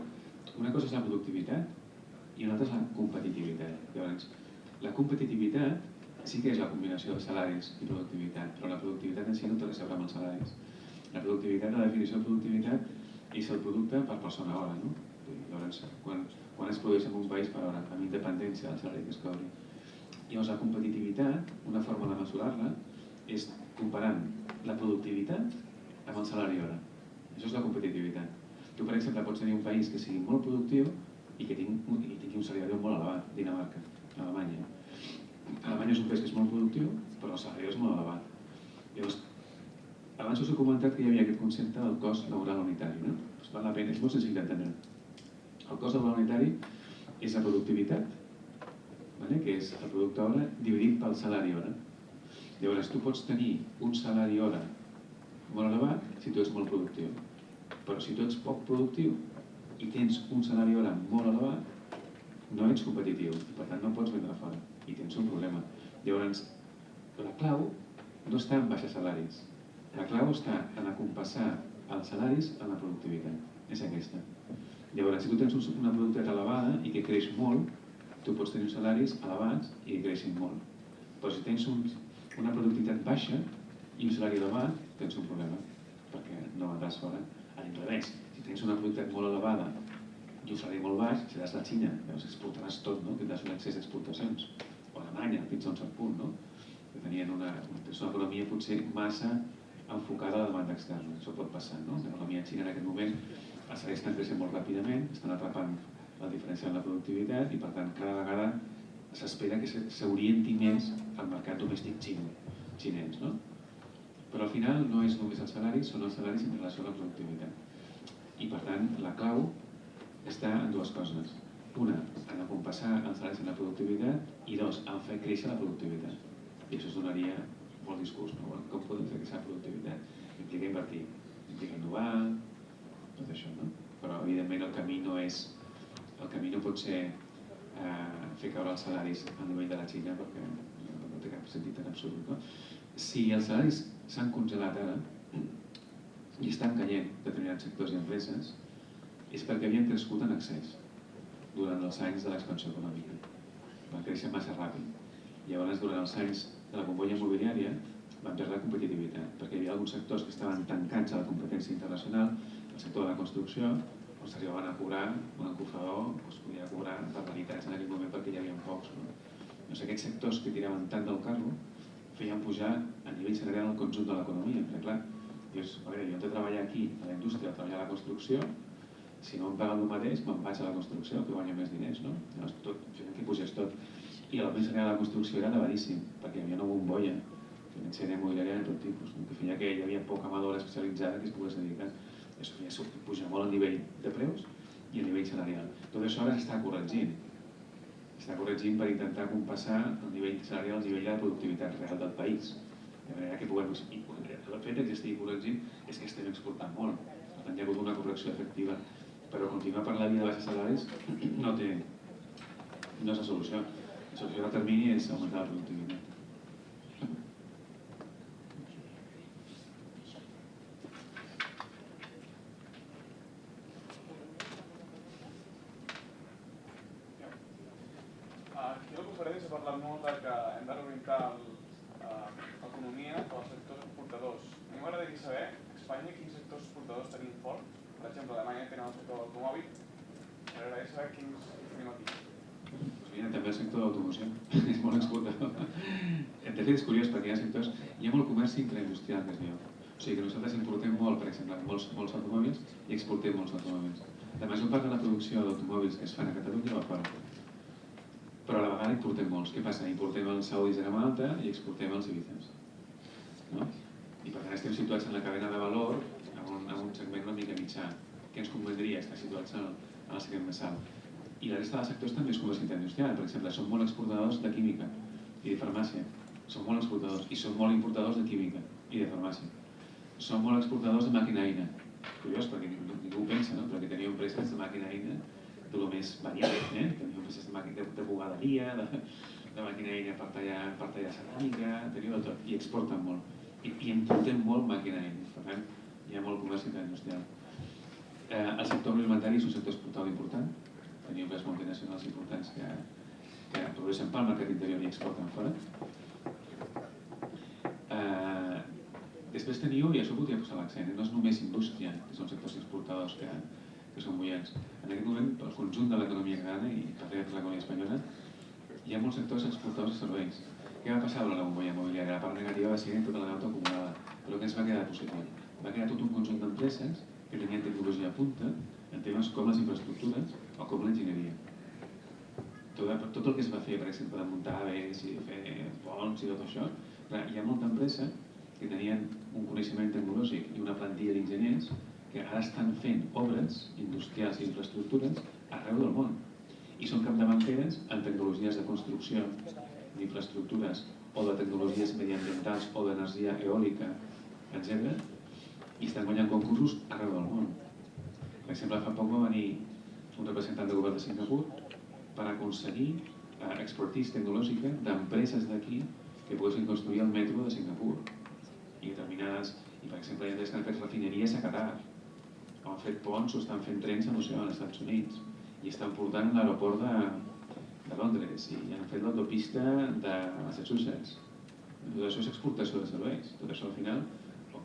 Una cosa és la productivitat i una altra és la competitivitat. Llavors, la competitivitat sí que és la combinació de salaris i productivitat, però la productivitat en si no té res a veure amb els salaris. La productivitat, la definició de productivitat és el producte per persona hora, no? Llavors, quan, quan es produeix en un país per hora, amb independència del salari que es cobri. Llavors, la competitivitat, una forma de mesurar-la, és comparant la productivitat amb el salari hora. Això és la competitivitat. Tu, per exemple, pots tenir un país que sigui molt productiu i que tingui, i tingui un salari molt elevat, Dinamarca, Alemanya. Alemanya és un país que és molt productiu, però el salari és molt elevat. Llavors, abans us he comentat que hi havia aquest concepte del cost laboral unitari, no? Doncs val la pena, és molt senzill d'entendre. El cost laboral unitari és la productivitat, vale? que és el producte hora dividit pel salari hora. Llavors, tu pots tenir un salari hora molt elevat si tu ets molt productiu. Però si tu ets poc productiu i tens un salari hora molt elevat, no ets competitiu per tant no pots vendre fora i tens un problema. Llavors, la clau no està en baixar salaris. La clau està en acompassar els salaris en la productivitat. És aquesta. Llavors, si tu tens una productivitat elevada i que creix molt, tu pots tenir uns salaris elevats i que creixin molt. Però si tens un, una productivitat baixa i un salari elevat, tens un problema, perquè no vendràs fora. A l'inrevés, si tens una productivitat molt elevada i un salari molt baix, seràs la Xina, llavors exportaràs tot, no? tindràs un excés d'exportacions. O Alemanya, fins a un cert punt, no? que tenien una, una economia potser massa enfocada a demanda externa. Això pot passar, no? L'economia xina en aquest moment els salaris estan creixent molt ràpidament, estan atrapant la diferència en la productivitat i per tant cada vegada s'espera que s'orienti més al mercat domèstic xinès. No? Però al final no és només els salaris, són els salaris en relació a la productivitat. I per tant la clau està en dues coses. Una, en acompassar els salaris en la productivitat i dos, en fer créixer la productivitat. I això es donaria molt discurs, no? com podem fer créixer la productivitat? Implica invertir, implica innovar, tot això, no? Però evidentment el camí no és, el camí no pot ser eh, fer caure els salaris a nivell de la Xina perquè no, té cap sentit en absolut, no? Si els salaris s'han congelat ara i estan caient determinats sectors i empreses, és perquè havien crescut en excés durant els anys de l'expansió econòmica. Van créixer massa ràpid. Llavors, durant els anys de la bombolla immobiliària, van perdre competitivitat, perquè hi havia alguns sectors que estaven tancats a la competència internacional el sector de la construcció, on s'arribaven a cobrar, un encofador doncs, podia cobrar barbaritats en aquell moment perquè hi havia pocs. No? Doncs aquests sectors que tiraven tant del carro feien pujar a nivell salarial el conjunt de l'economia, perquè clar, dius, a veure, jo he de treballar aquí, a la indústria, a treballar a la construcció, si no em paguen el mateix, me'n vaig a la construcció, que guanya més diners, no? Llavors, tot, que pugés tot. I el més salarial de la construcció era elevadíssim, perquè hi havia una bombolla financera immobiliària de tot tipus, que feia que hi havia poca mà d'obra especialitzada que es pogués dedicar això ja sortit, puja molt a nivell de preus i a nivell salarial. Tot això ara s'està corregint. S'està corregint per intentar compassar el nivell salarial al nivell de la productivitat real del país. De manera que puguem... El fet que estigui corregint és que estem exportant molt. Per tant, hi ha hagut una correcció efectiva. Però continuar per la via de baixes salaris no té... no és la solució. A termini és augmentar la parlat eh, als sectors exportadors. A mi m'agradaria saber, a Espanya, quins sectors exportadors fort. Per el sector quins tenim aquí. Pues mira, també d'automoció és molt exportador. De fet, és curiós perquè hi ha sectors... Hi ha molt comerç intraindustrial que es diu. O sigui que nosaltres importem molt, per exemple, molts, molts automòbils i exportem molts automòbils. La major part de la producció d'automòbils que es fan a Catalunya va fora però a la vegada importem molts. Què passa? Importem els saudis de gamma alta i exportem els ibizes. No? I per tant estem situats en la cadena de valor en un, en un segment una mica mitjà. Què ens convendria estar situats en el, en el segment més alt? I la resta de sectors també és comerç industrial. Per exemple, són molt exportadors de química i de farmàcia. Són molt exportadors i són molt importadors de química i de farmàcia. Són molt exportadors de màquina eina. Curiós, perquè ningú, ningú pensa, no? Perquè teniu empreses de màquina eina de lo més variat, eh? Teniu empreses de, màquina, de, de bugaderia, de, de màquina eina per tallar, per tallar ceràmica, teniu de tot, i exporten molt. I, i importem molt màquina eina, per tant, hi ha molt comerç industrial. Eh, el sector agroalimentari és un sector exportador important, teniu les multinacionals importants que, que produeixen pel mercat interior i exporten fora. Eh, després teniu, i això voldria posar l'accent, no és només indústria, que són sectors exportadors que, que són bullents. En aquest moment, pel conjunt de l'economia catalana i també per l'economia espanyola, hi ha molts sectors exportadors de serveis. Què va passar durant la bombolla immobiliària? La part negativa va ser tota la deuta acumulada, però què ens va quedar positiu? Va quedar tot un conjunt d'empreses que tenien tecnologia a punta en temes com les infraestructures o com l'enginyeria. Tot, tot el que es va fer, per exemple, de muntar aves i fer ponts i tot això, clar, hi ha molta empresa que tenien un coneixement tecnològic i una plantilla d'enginyers que ara estan fent obres industrials i infraestructures arreu del món i són capdavanteres en tecnologies de construcció, d'infraestructures o de tecnologies mediambientals o d'energia eòlica, etc. i estan guanyant concursos arreu del món. Per exemple, fa poc va venir un representant del govern de Singapur per aconseguir eh, expertise tecnològica d'empreses d'aquí que poguessin construir el metro de Singapur. I determinades, i per exemple hi ha que han fet refineries a Qatar o han fet ponts o estan fent trens a l'oceà als Estats Units i estan portant l'aeroport de, de Londres i han fet l'autopista de Massachusetts. Tot això és exportació de serveis. Tot això al final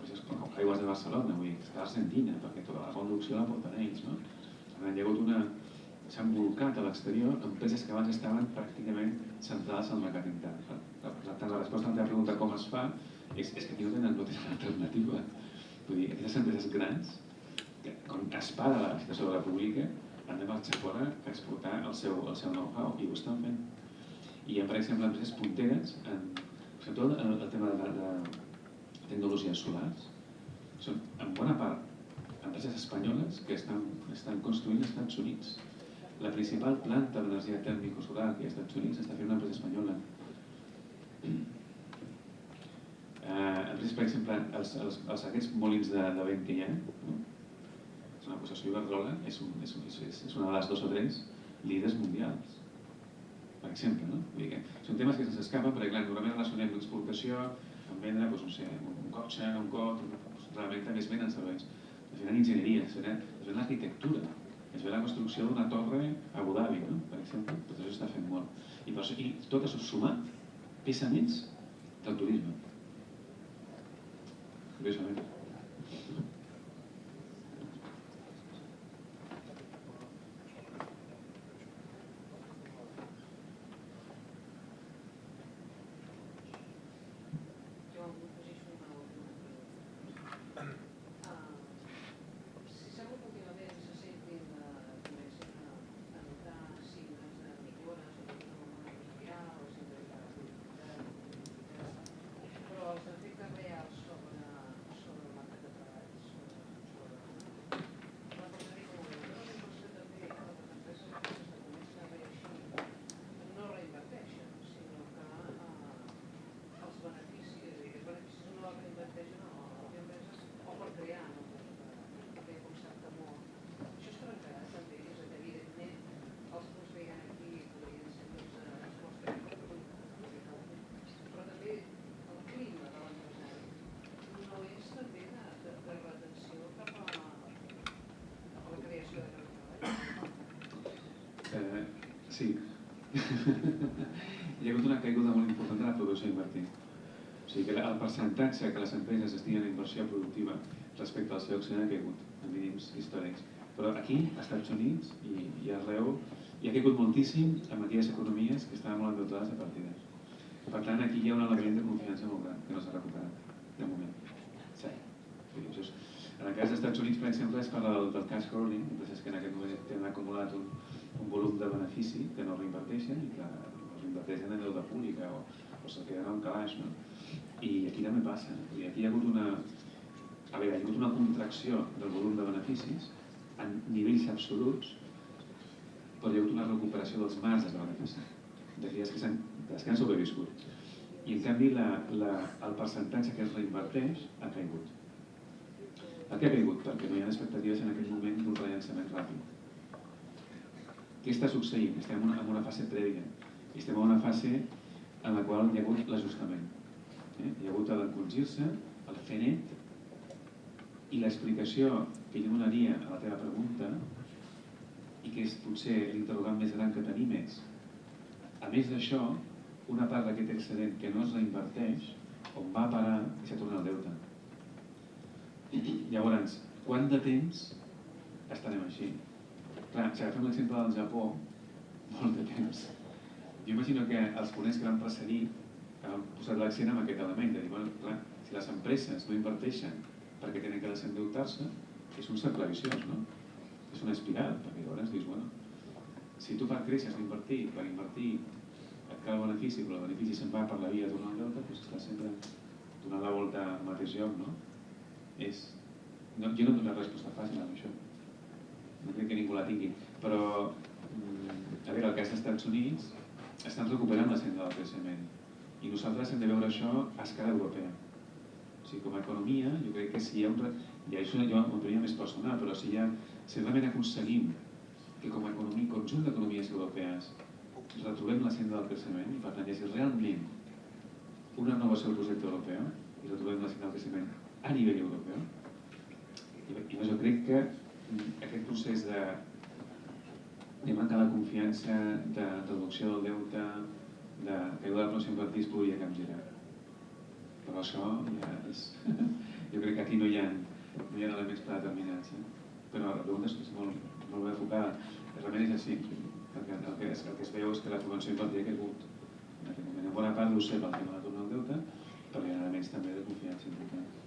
empreses com Aigües de Barcelona, vull dir, està Argentina, perquè tota la conducció la porten ells, no? Hi ha hagut una... s'han volcat a l'exterior empreses que abans estaven pràcticament centrades al mercat intern. Per tant, la resposta a la pregunta com es fa és, és que aquí no tenen, no tenen alternativa. Vull dir, aquestes empreses grans, que, com es paga la situació de la pública, han de marxar fora a exportar el seu, el seu know-how, i ho estan fent. I hi ha, per exemple, empreses punteres, en, sobretot el, el tema de, de tecnologies solars, són en bona part empreses espanyoles que estan, estan construint als Estats Units. La principal planta d'energia tèrmico-solar que hi ha Estats Units està fent una empresa espanyola. Eh, empreses, per exemple, els, els, els aquests molins de, de vent que hi ha, no? és una possessió Iberdrola, és, un, és, un, és, és una de les dos o tres líders mundials, per exemple. No? Vull dir que són temes que se'ns escapen, perquè clar, normalment relacionem l'exportació amb vendre doncs, no sé, un cotxe, un cot, doncs, realment també es venen serveis es venen enginyeria, es venen, es venen arquitectura, es ve la construcció d'una torre a Abu Dhabi, no? per exemple, tot això està fent molt. I, per això, i tot això sumat pesa del turisme. Curiosament. Jo em afegeixo una última pregunta. Ah, si sembla que últimament se sentin, eh, comencen a, a notar signes de millora, sobretot en el món industrial, o sempre de però els efectes reals sobre, sobre el mercat de treball, sobre, sobre la persona com ho veu. Jo la impressió també que les empreses aquestes que comencen a reeixir no reinverteixen, sinó que eh, els beneficis, i els beneficis no els reinverteixen a les empreses o per crear noves, perquè concepte molt. Això es trencarà també, és a dir, evidentment els punts que hi ha aquí podrien ser més eh, els nostres però també el clima de l'empresari no és també de, de, de retenció cap a, cap a la creació de llocs de treball. Eh, sí. Hi ha hagut una caiguda molt important de la producció invertida. O sigui que el percentatge que les empreses destinen a inversió productiva respecte al seu accionari ha caigut en mínims històrics. Però aquí, als Estats Units i, i arreu, hi ha caigut moltíssim en aquelles economies que estaven molt endeutades a partides. Per tant, aquí hi ha un element de confiança molt gran que no s'ha recuperat, de moment. Sí. Sí, això és... En el cas dels Estats Units, per exemple, es parla del, del cash crowding, empreses que en aquest moment tenen acumulat un, un volum de benefici que no reinverteixen i que els reinverteixen en deuda pública o, o se'l queden en calaix, no? I aquí també passa. I aquí hi ha hagut una... A veure, hi ha hagut una contracció del volum de beneficis en nivells absoluts però hi ha hagut una recuperació dels marges de benefici, d'aquelles que, les que han sobreviscut. I en canvi la, la, el percentatge que es reinverteix ha caigut. Per què ha caigut? Perquè no hi ha expectatives en aquell moment d'un rellançament ràpid. Què està succeint? Estem en una, en una fase prèvia. Estem en una fase en la qual hi ha hagut l'ajustament. Eh? Hi ha hagut l'encongir-se, el fer net, i l'explicació que jo donaria a la teva pregunta, i que és potser l'interrogant més gran que tenim és, a més d'això, una part d'aquest excedent que no es reinverteix, on va parar i se torna al deute. Llavors, quant de temps estarem així? Clar, si agafem l'exemple del Japó, molt de temps. Jo imagino que els ponents que van precedir han posat l'accent en aquest element, de dir, bueno, clar, si les empreses no inverteixen perquè tenen que desendeutar-se, és un cercle viciós, no? És una espiral, perquè llavors dius, bueno, si tu per créixer has d'invertir, per invertir et cal benefici, però el benefici se'n va per la via d'un deute, doncs estàs sempre donant la volta al mateix lloc, no? És... No, jo no tinc una resposta fàcil amb això. No crec que ningú la tingui. Però, mm, a veure, el cas dels Estats Units estan recuperant la senda del creixement. I nosaltres hem de veure això a escala europea. O sigui, com a economia, jo crec que si hi ha un... I això jo m'ho tenia més personal, però si, ha, si realment aconseguim que com a economia, conjunt d'economies europees retrobem la senda del creixement i per tant hagi realment una renovació del projecte europeu i retrobem la senda del creixement a nivell europeu i, jo crec que aquest procés de, de manca de confiança, de reducció del deute, de caiguda de infantil es podria capgirar. Però això ja és... Jo crec que aquí no hi ha, no hi ha elements predeterminats. Eh? Però la pregunta és, és molt, molt ben enfocada. Realment és així, perquè el que, es, el que es veu és que la prevenció infantil ha caigut en aquest moment. En bona part ho sé pel tema de tornar al deute, però hi ha elements també de confiança important.